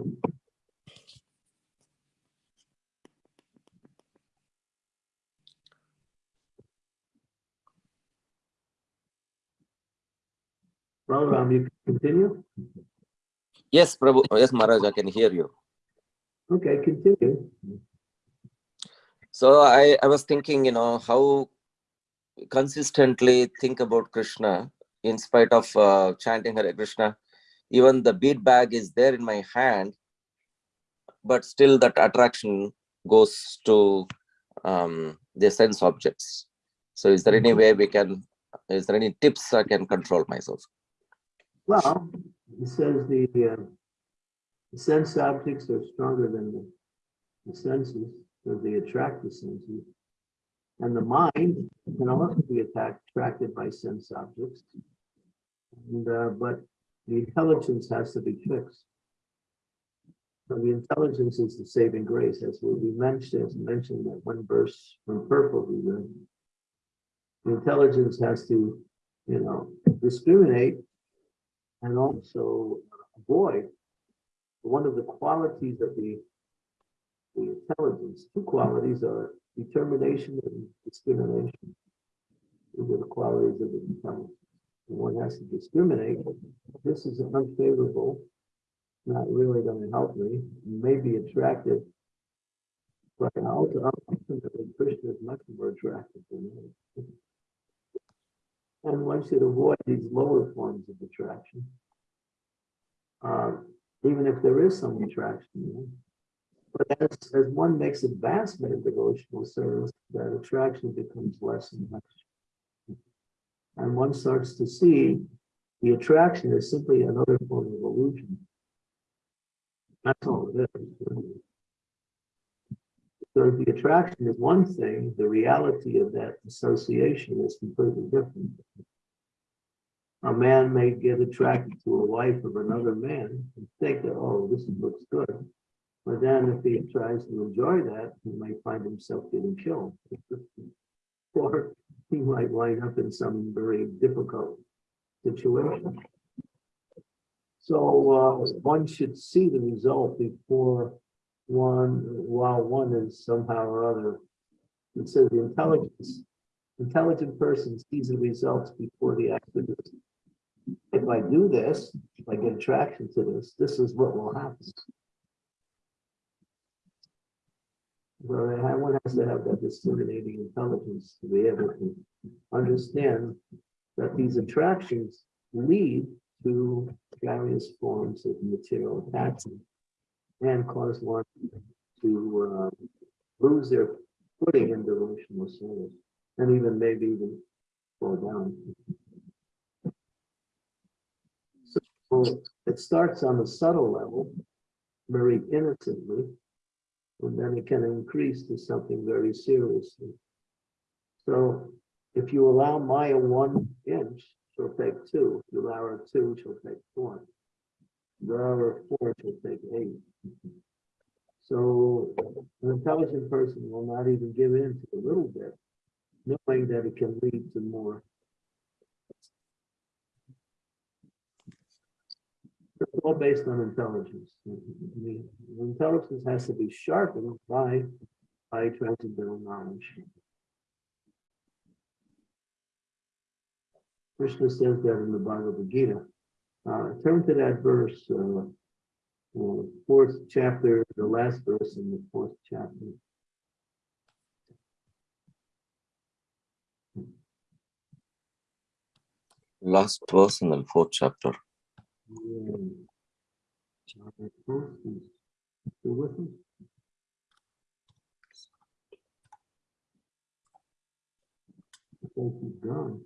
Ram, you can continue? yes prabhu yes maharaj i can hear you Okay, continue. So i i was thinking you know how consistently think about krishna in spite of uh, chanting hare krishna. Even the bead bag is there in my hand but still that attraction goes to um, the sense objects. So is there any way we can is there any tips i can control myself? Well, it says the, uh, the sense objects are stronger than the, the senses, because they attract the senses. And the mind can also be attacked, attracted by sense objects. And, uh, but the intelligence has to be fixed. So the intelligence is the saving grace, as we mentioned, as mentioned that one verse from purple we read. The intelligence has to, you know, discriminate and also avoid one of the qualities of the, the intelligence. Two qualities are determination and discrimination. These are the qualities of the intelligence. One has to discriminate. This is unfavorable, not really going to help me, may be attractive. But ultimately, Krishna is much more attractive than me. And one should avoid these lower forms of attraction. Uh, even if there is some attraction. you know. But as, as one makes advancement in devotional service, that attraction becomes less and less. And one starts to see the attraction is simply another form of illusion. That's all it is. So the attraction is one thing, the reality of that association is completely different. A man may get attracted to a wife of another man and think that, oh, this looks good. But then if he tries to enjoy that, he might find himself getting killed. Or he might wind up in some very difficult situation. So uh, one should see the result before one, while one is somehow or other. Says the intelligence, intelligent person sees the results before the activity. If I do this, if I get attraction to this, this is what will happen. So one has to have that discriminating intelligence to be able to understand that these attractions lead to various forms of material attachment and cause one to uh, lose their footing in devotional service and even maybe even fall down. So it starts on a subtle level, very innocently, and then it can increase to something very seriously. So if you allow Maya one inch, she'll take two. If you allow her two, she'll take four. If you allow her four, she'll take eight. So an intelligent person will not even give in to a little bit, knowing that it can lead to more. It's all based on intelligence. Intelligence has to be sharpened by, by transcendental knowledge. Krishna says that in the Bhagavad Gita. Uh, turn to that verse, uh, uh, fourth chapter, the last verse in the fourth chapter. Last verse in the fourth chapter. Yeah. Chapter four, is still with us? I think he's gone.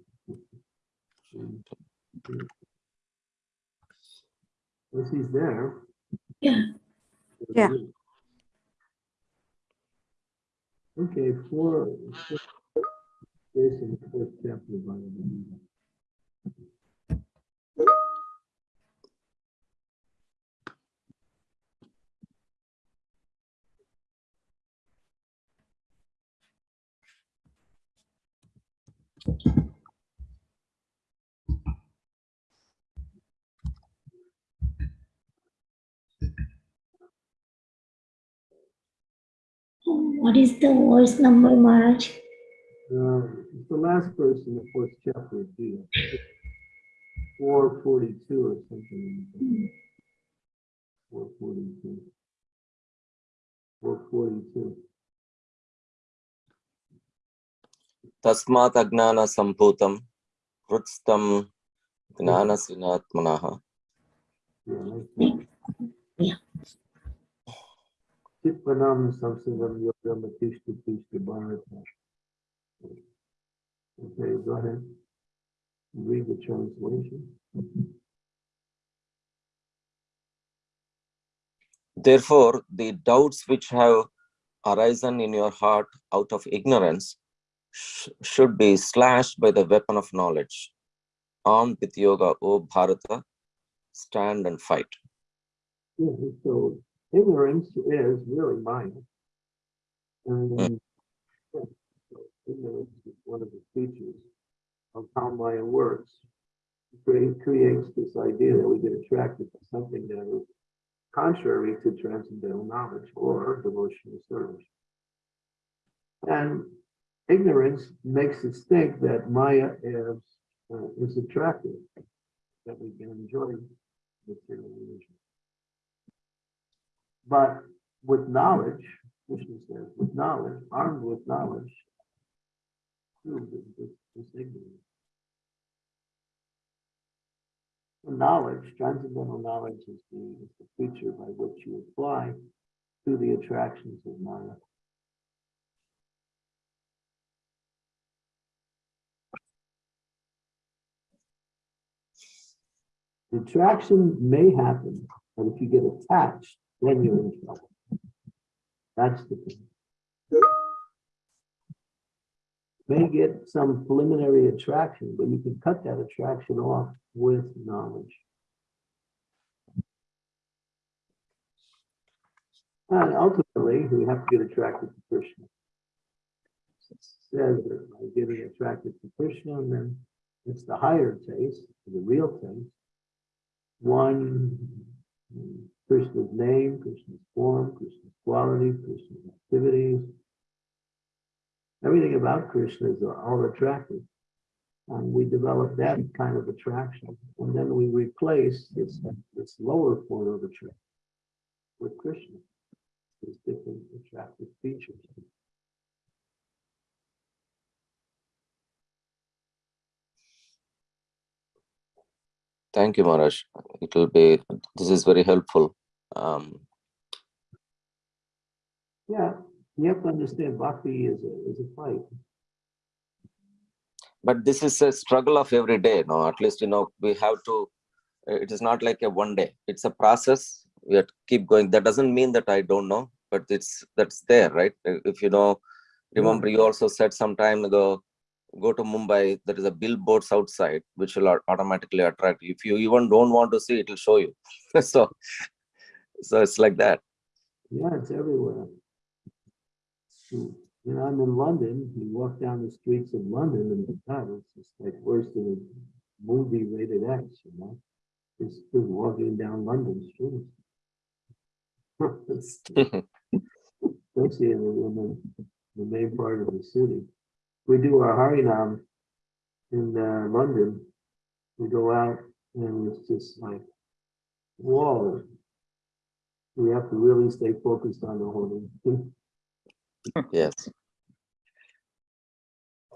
He's there. Yeah. Yeah. Okay, four. four- Jason, fourth chapter. of Bhagavad Gita. What is the voice number, Maharaj? Um, it's the last verse in the fourth chapter of Judah. 442 or something. Hmm. 442. 442. तस्मात् अज्ञानसम्भूतं हृत्स्थं ज्ञानसिनात्मनः Читпанам Самсингам Йогам Атишти Тишти Бхарата. Okay, go ahead. Read the translation. Therefore, the doubts which have arisen in your heart out of ignorance sh- should be slashed by the weapon of knowledge. Armed with yoga, O Bharata, stand and fight. Yeah, so ignorance is really Maya. And mm. yeah, so ignorance is one of the features of how Maya works. It creates this idea that we get attracted to something that is contrary to transcendental knowledge or devotional service. And ignorance makes us think that Maya is, uh, is attractive, that we can enjoy material. But with knowledge, Krishna says, with knowledge, armed with knowledge, prove this, this, ignorance. Knowledge, transcendental knowledge is the, is the feature by which you apply to the attractions of Maya. Attraction may happen, but if you get attached, then you're in trouble. That's the thing. May get some preliminary attraction, but you can cut that attraction off with knowledge. And ultimately, we have to get attracted to Krishna. It Says that by getting attracted to Krishna, and then it's the higher taste, the real taste. One, Krishna's name, Krishna's form, Krishna's quality, Krishna's activities. Everything about Krishna is all attractive. And we develop that kind of attraction. And then we replace this, this lower form of attraction with Krishna. These different attractive features. Thank you, Maharaj. It will be, this is very helpful. Um, Yeah, you have to understand bhakti is a, is a fight. but this is a struggle of every day, no, at least, you know, we have to, it is not like a one day, it's a process. We have to keep going. That doesn't mean that I don't know, but it's, that's there, right? If you know, remember you also said some time ago, go to Mumbai, there is a billboards outside, which will automatically attract you. If you even don't want to see, it will show you. So, so it's like that. Yeah, it's everywhere. You know, I'm in London, you walk down the streets of London and God, it's just like worse than a movie rated X, you know? Just just walking down London streets. Especially in the, in the, the main part of the city. We do our Harinam in uh, London. We go out and it's just like, whoa. We have to really stay focused on the whole thing. Yes.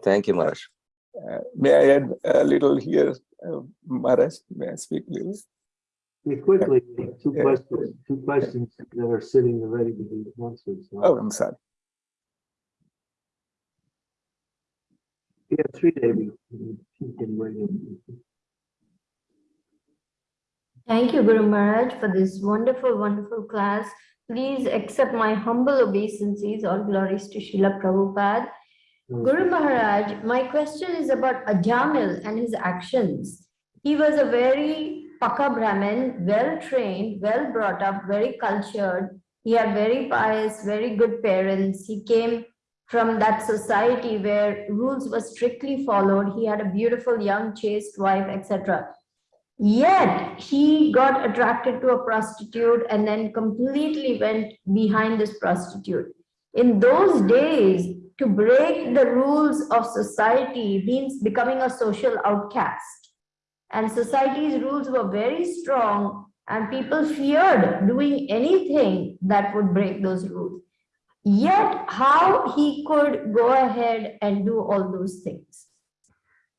Thank you, Maharaj. Uh, May I add a little here, uh, Maharaj? May I speak a little? Yeah, quickly, two Yeah. questions, two questions that are sitting ready to be answered. so- Oh, I'm sorry. Yeah, three, in. Thank you, Guru Maharaj, for this wonderful, wonderful class. Please accept my humble obeisances. All glories to Srila Prabhupada. Guru Maharaj, my question is about Ajamil and his actions. He was a very Paka Brahmin, well trained, well brought up, very cultured. He had very pious, very good parents. He came from that society where rules were strictly followed. He had a beautiful young chaste wife, etc. Yet he got attracted to a prostitute and then completely went behind this prostitute. In those days, to break the rules of society means becoming a social outcast. And society's rules were very strong and people feared doing anything that would break those rules. Yet how he could go ahead and do all those things.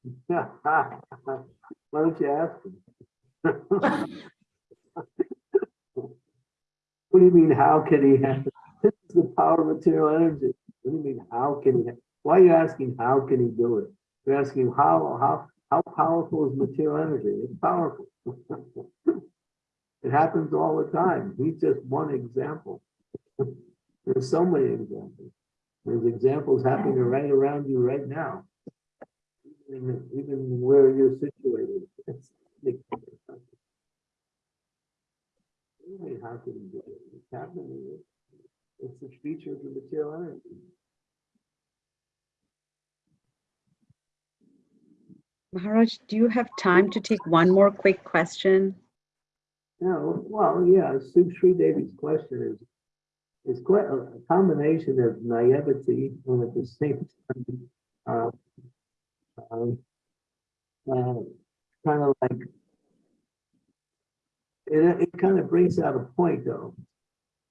Why don't you ask him? What do you mean, how can he have, this is the power of material energy. What do you mean, how can he, why are you asking, how can he do it? You're asking, how, how, how powerful is material energy? It's powerful. It happens all the time. He's just one example. There's so many examples. There's examples happening right around you right now. Even, even where you're situated. It's like- Anyway, How can you do it? It's happening. It's a feature of the material energy. Maharaj, do you have time to take one more quick question? No, well, yeah, Sue Sri Devi's question is, is quite a combination of naivety and at the same time, uh, um, uh, kind of like, it, it kind of brings out a point though,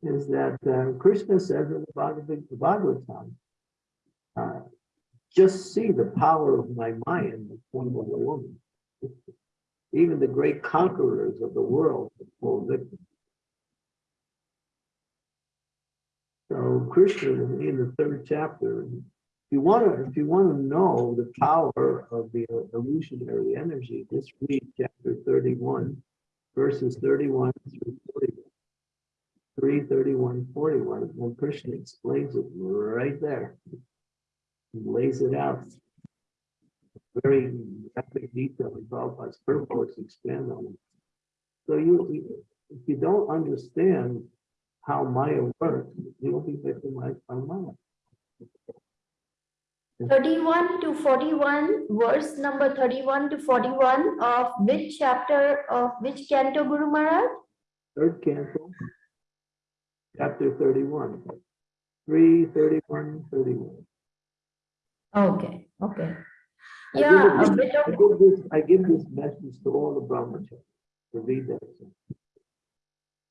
is that uh, Krishna says in the Bhagavad- Bhagavatam, uh, just see the power of my mind in the form of a woman. Even the great conquerors of the world fall victim. So Krishna in the third chapter, if you want to, if you want to know the power of the illusionary energy, just read chapter thirty-one, verses thirty-one through forty-one. 3, 31, 41, when Krishna explains it right there. He lays it out. Very graphic detail, and Prabhupada's purpose expand on it. So you- if you don't understand how Maya works, you'll be victimized by Maya. 31 to 41, verse number 31 to 41 of which chapter of which canto, Guru Maharaj? Third canto, chapter thirty-one, 3, 31, 31. Okay, okay. I Yeah, give a it- bit I of, give this, I give this message to all the brahmacharis to read that.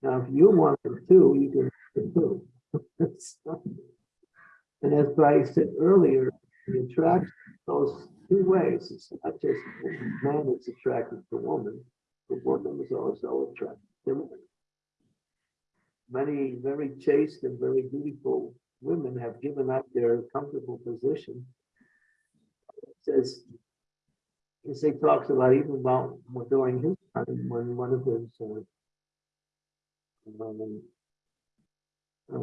Now, if you want it too, you can it too. And as I said earlier, the attraction goes two ways. It's not just man is attracted to woman, but woman is also attracted to man. Many very chaste and very beautiful women have given up their comfortable position says, as he talks about even about during his time, when one of his, uh, um, uh,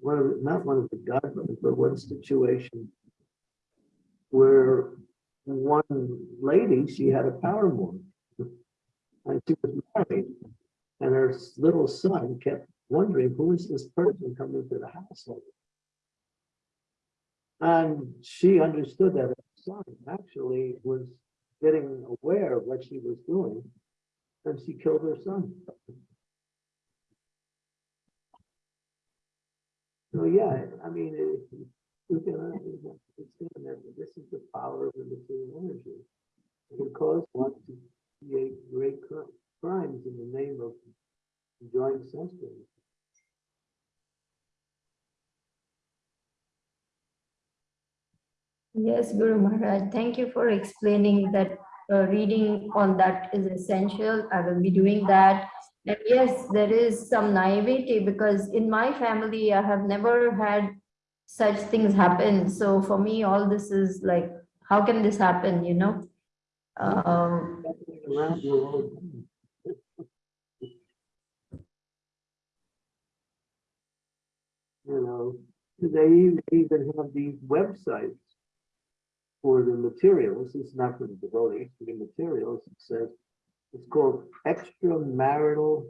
one of, the- not one of the godmothers, but one situation where one lady, she had a power move. And she was married, and her little son kept wondering, who is this person coming to the household? And she understood that her son actually was getting aware of what she was doing, and she killed her son. So, yeah, I mean, it, can uh, that this is the power of the material energy. It can cause one to create great cri- crimes in the name of enjoying things. yes, Guru Maharaj, thank you for explaining that uh, reading on that is essential. I will be doing that. And yes, there is some naivety because in my family, I have never had such things happen. So for me, all this is like, how can this happen, you know? Um, you know, they even have these websites for the materials, It's not for the devotees, for the materials, it says, it's called extramarital,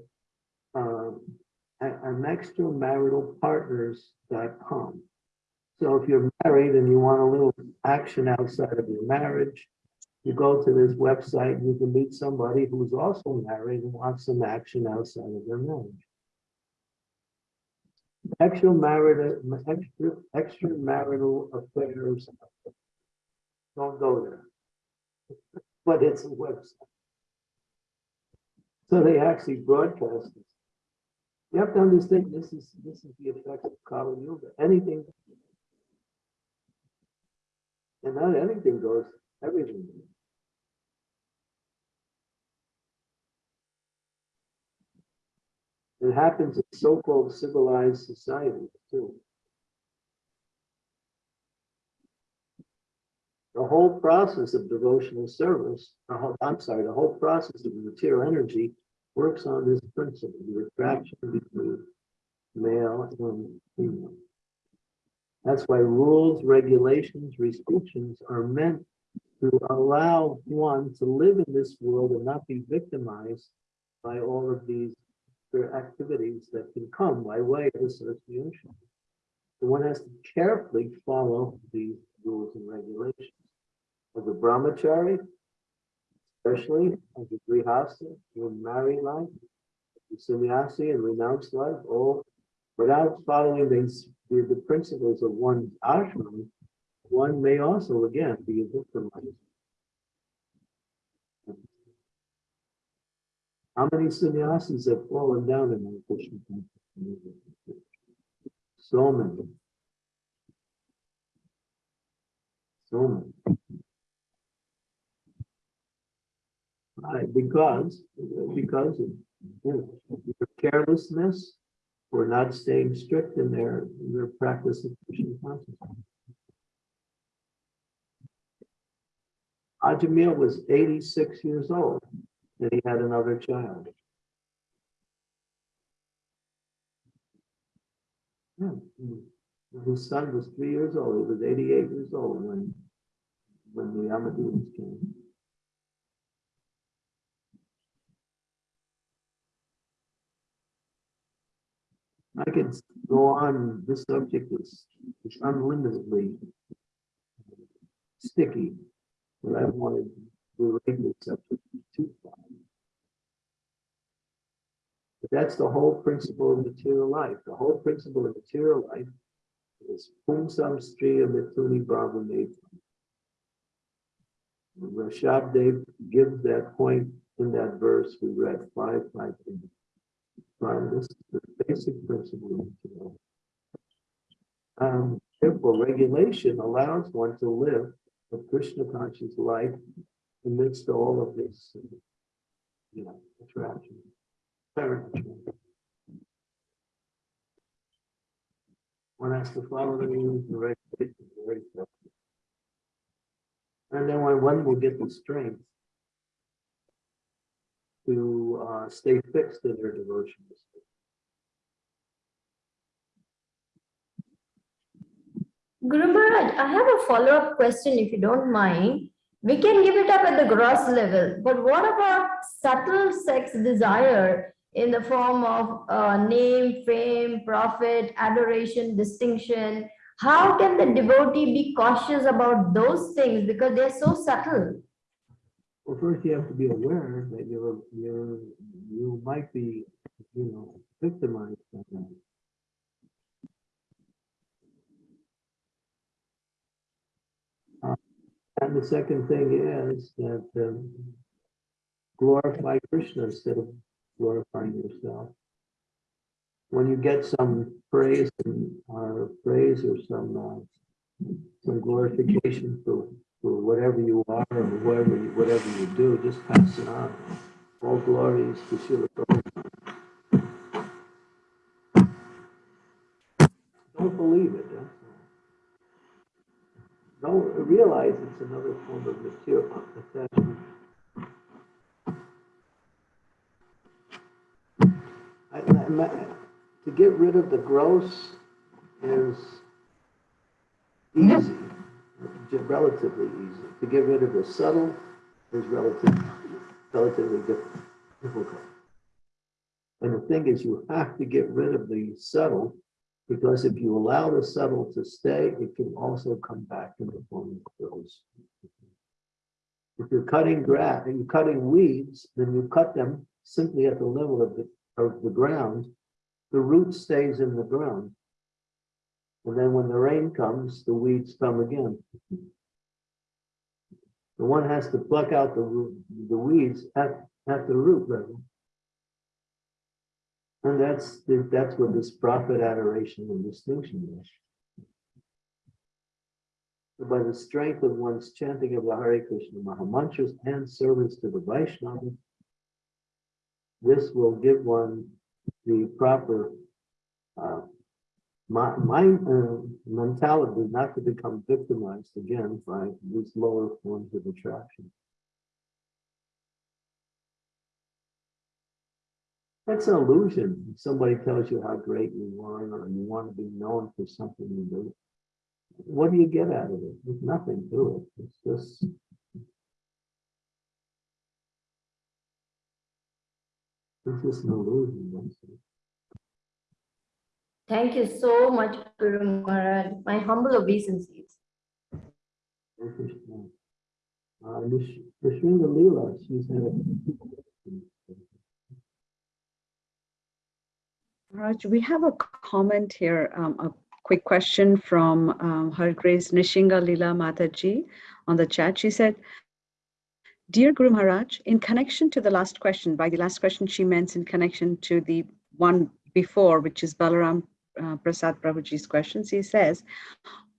um, an extramaritalpartners.com. So if you're married and you want a little action outside of your marriage, you go to this website and you can meet somebody who's also married and wants some action outside of their marriage. Extramarital, extra, extramarital affairs. Don't go there. But it's a website. So they actually broadcast it. You have to understand, this is, this is the effect of Kali Yuga, anything. And not anything goes, everything. goes. It happens in so-called civilized societies too. The whole process of devotional service, whole- I'm sorry, the whole process of material energy works on this principle, the attraction between male and female. That's why rules, regulations, restrictions are meant to allow one to live in this world and not be victimized by all of these activities that can come by way of association. So one has to carefully follow these rules and regulations. As a brahmachari, especially as a grihasta, your married life, the sannyasi and renounced life, all without following the, the principles of one's ashram, one may also again be a victimized. How many sannyasis have fallen down in the Krishna consciousness? So many. So many. Right, because, because of you know, carelessness or not staying strict in their, in their practice of Krishna consciousness. Ajamil was eighty-six years old and he had another child. Yeah. His son was three years old. He was eighty-eight years old when, when the Yamadutas came. I could go on, this subject is, is unlimitedly sticky, but I wanted to relate this subject far. But that's the whole principle of material life. The whole principle of material life is pumsam striya mithuni bhava Rishabh Dev gives that point in that verse we read five, five, eight. Right, this is the Um, therefore, regulation allows one to live a Krishna conscious life amidst all of this, you know, attraction. apparent attraction. One has to follow the rules and regulations. And then one, one will get the strength to uh, stay fixed in their devotions. Guru Maharaj, I have a follow-up question if you don't mind. We can give it up at the gross level, but what about subtle sex desire in the form of uh, name, fame, profit, adoration, distinction? How can the devotee be cautious about those things because they're so subtle? Well, first you have to be aware that you're, you're, you might be, you know, victimized by that. Uh, And the second thing is that um, glorify Krishna instead of glorifying yourself. When you get some praise and, or praise or some, uh, some glorification for for whatever you are or whatever you, whatever you do, just pass it on. All glories to Srila Prabhupada. Don't believe it. All. Don't realize it's another form of material attachment. I, I, to get rid of the gross is easy relatively easy. To get rid of the subtle is relatively, relatively difficult. And the thing is, you have to get rid of the subtle because if you allow the subtle to stay, it can also come back in the form of those. If you're cutting grass and you're cutting weeds, then you cut them simply at the level of the, of the ground. The root stays in the ground. And then when the rain comes, the weeds come again. The one has to pluck out the, the weeds at, at the root level. And that's, that's what this profit adoration and distinction is. So by the strength of one's chanting of the Hare Krishna Mahamantras and service to the Vaishnava, this will give one the proper uh, my uh, mentality not to become victimized again by these lower forms of attraction. That's an illusion. Somebody tells you how great you are or you want to be known for something you do. What do you get out of it? There's nothing to it. It's just it's just an illusion. Thank you so much, Guru Maharaj. My humble obeisances. Krishna. Uh, Leela, she's had Raj, we have a comment here, um, a quick question from um, Her Grace Nishinga Lila Mataji on the chat. She said, Dear Guru Maharaj, in connection to the last question, by the last question she meant in connection to the one before, which is Balaram uh, Prasad Prabhuji's questions, he says,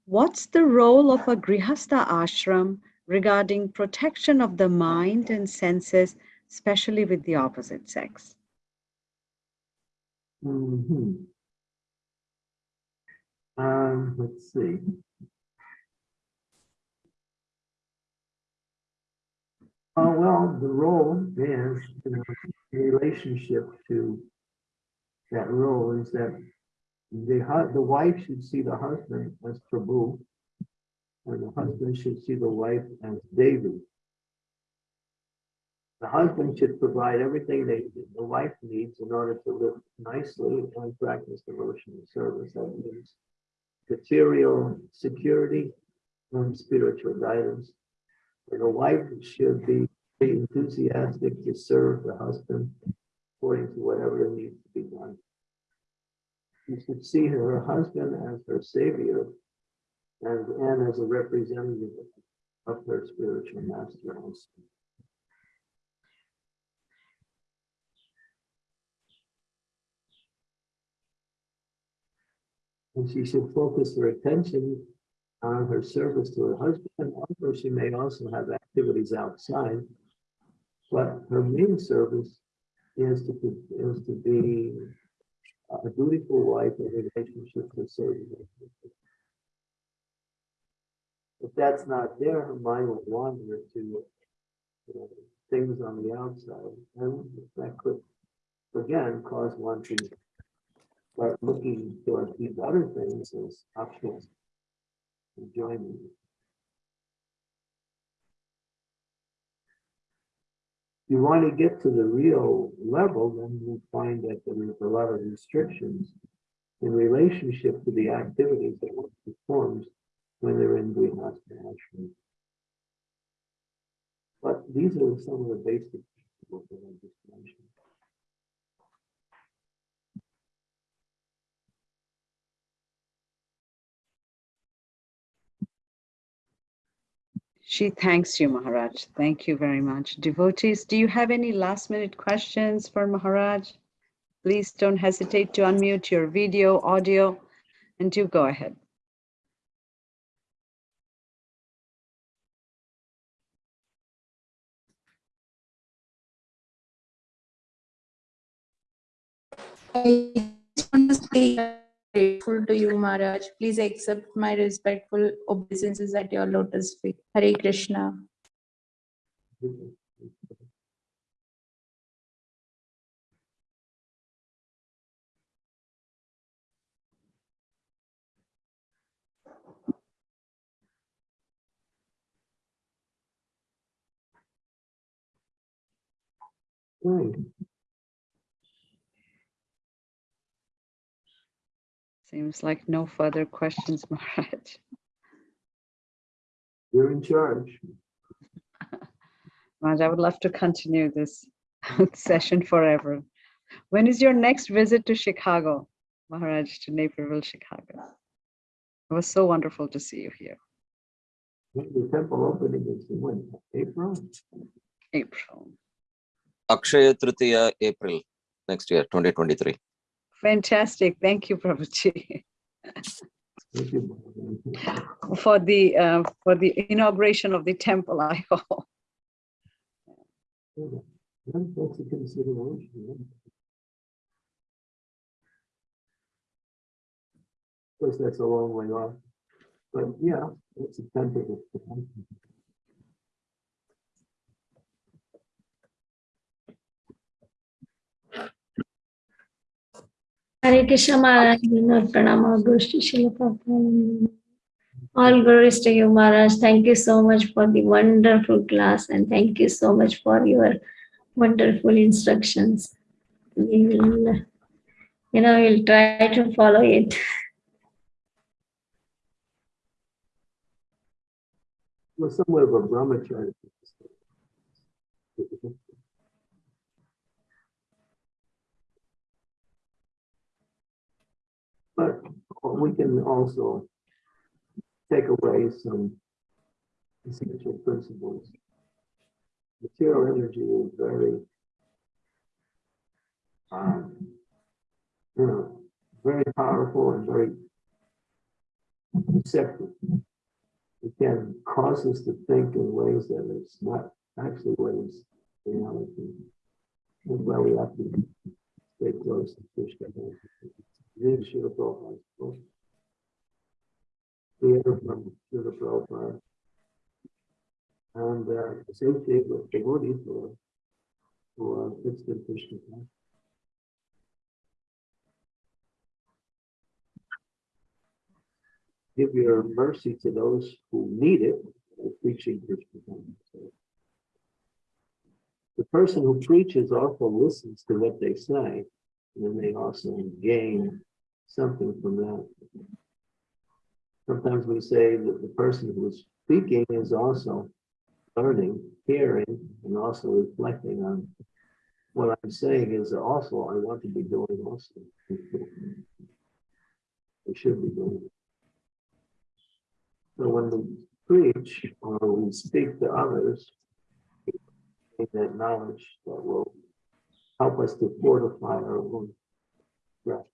what's the role of a Grihastha ashram regarding protection of the mind and senses, especially with the opposite sex? Mhm. Um, let's see. Oh, well, the role is, you know, relationship to that role is that the the wife should see the husband as Prabhu, and the husband should see the wife as Devi. The husband should provide everything they, the wife needs in order to live nicely and practice devotional service. That means material security and spiritual guidance. And the wife should be enthusiastic to serve the husband according to whatever needs to be done. You should see her husband as her savior and, and as a representative of her spiritual master And she should focus her attention on her service to her husband, although she may also have activities outside. But her main service is to, be- is to be a dutiful wife in relationship to serving. If that's not there, her mind will wander to you know, things on the outside, and that could, again, cause one to start looking toward these other things as optional enjoyment. You want to get to the real level, then you find that there is a lot of restrictions in relationship to the activities that one performs when they're in Grihastha ashram. But these are some of the basic principles that I just mentioned. She thanks you, Maharaj. Thank you very much. Devotees, do you have any last minute questions for Maharaj? Please don't hesitate to unmute your video, audio, and do go ahead. I just want to say grateful to you, Maharaj. Please accept my respectful obeisances at your lotus feet. Hare Krishna. Right. Seems like no further questions, Maharaj. You're in charge. Maharaj, I would love to continue this session forever. When is your next visit to Chicago, Maharaj, to Naperville, Chicago? It was so wonderful to see you here. The temple opening is in when, April? April. Akshaya Tritiya, April next year, 2023. Fantastic. Thank you, Prabhuji, Thank you. for the uh, for the inauguration of the temple. I hope. That's a Of course, that's a long way off. But yeah, it's a tentative. Hare Krishna Maharaj, Vinod Pranama, Goshti Srila. All glories to you, Maharaj. Thank you so much for the wonderful class and thank you so much for your wonderful instructions. We will, you know, we'll try to follow it. Well, somewhat of a brahmacharya But we can also take away some essential principles. Material energy is very, um, you know, very powerful and very deceptive. It can cause us to think in ways that it's not actually ways reality. That's why we have to stay close to Krishna. From Prabhupada. And uh, with who are, fixed in Krishna. Give your mercy to those who need it, by preaching Krishna. consciousness. The person who preaches also listens to what they say, and then they also gain something from that. Sometimes we say that the person who is speaking is also learning, hearing, and also reflecting on what I'm saying is also I want to be doing also. I should be doing. it. So when we preach or we speak to others, we that knowledge that will help us to fortify our own grasp.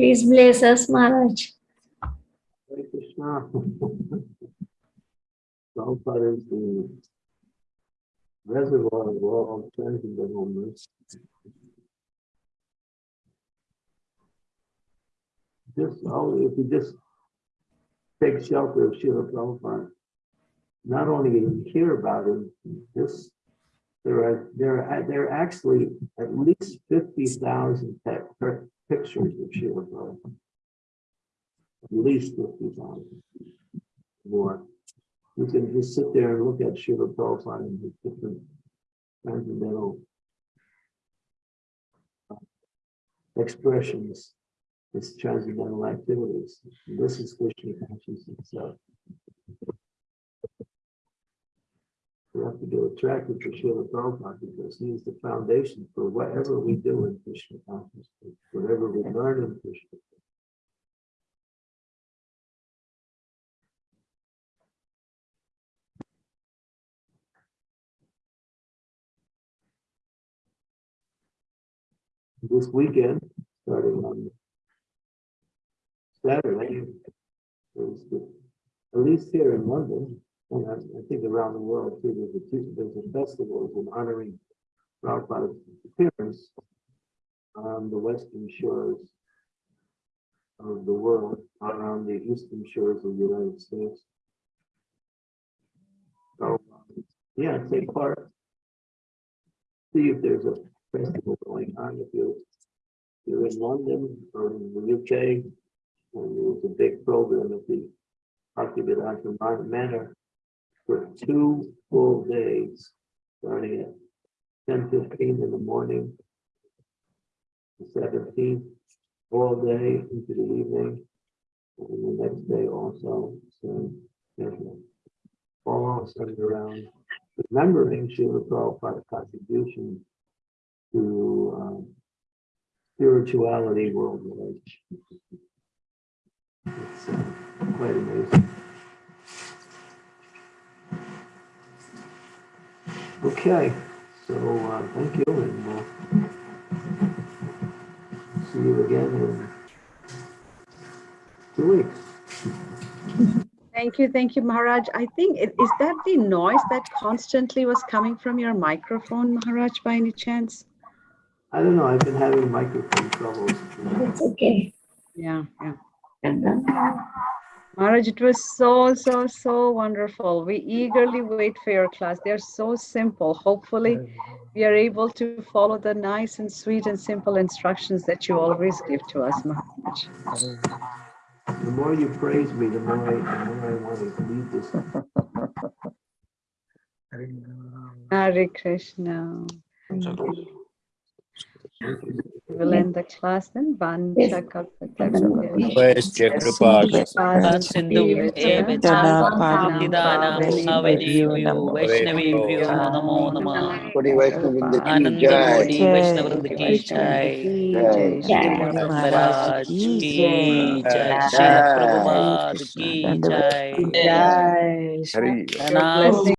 Please bless us, Maharaj. Hare Krishna. Prabhupada is the reservoir of all transcendentalness. Just, all if you just take shelter of Srila Prabhupada, not only hear about him, just there are there are there are actually at least fifty thousand pictures of Srila Prabhupada. At least fifty thousand more. You can just sit there and look at Srila Prabhupada and the different transcendental uh, expressions, its transcendental activities. This is Krishna consciousness itself. We have to get attracted to Srila Prabhupada because he is the foundation for whatever we do in Krishna consciousness, whatever we learn in Krishna. This weekend, starting on Saturday, there's the, at least here in London, and I, I think around the world too, there's a, there's a festival in honoring Prabhupada's appearance on the western shores of the world, around the eastern shores of the United States. So, yeah, take part. See if there's a festival going on, if you, you're in London or in the UK, and there's a big program at the Bhaktivedanta Manor for two full days, starting at ten fifteen in the morning. The seventeenth, all day into the evening. And the next day also, so. All centered around remembering Srila Prabhupada's contribution to um, spirituality worldwide. It's uh, quite amazing. Okay, so uh, thank you and we'll see you again in two weeks. Thank you, thank you, Maharaj. I think, it- is that the noise that constantly was coming from your microphone, Maharaj, by any chance? I don't know, I've been having microphone troubles. It's okay. Yeah, yeah. Maharaj, it was so, so, so wonderful. We eagerly wait for your class. They're so simple. Hopefully, we are able to follow the nice and sweet and simple instructions that you always give to us, Maharaj. The more you praise me, the more I, the more I want to believe this. Hare Krishna. Hare Krishna. Vilenda Klassen, Van Chakapataka, Kripal Sindhu, Dana Padidana, Bhavadevu, Vaishnavi, Namo Nama, Anandamodi, Vaishnavrindhi Ki Jai, Shri Maharaj Ki Jai, Shri Prabhupada Ki Jai, Jai,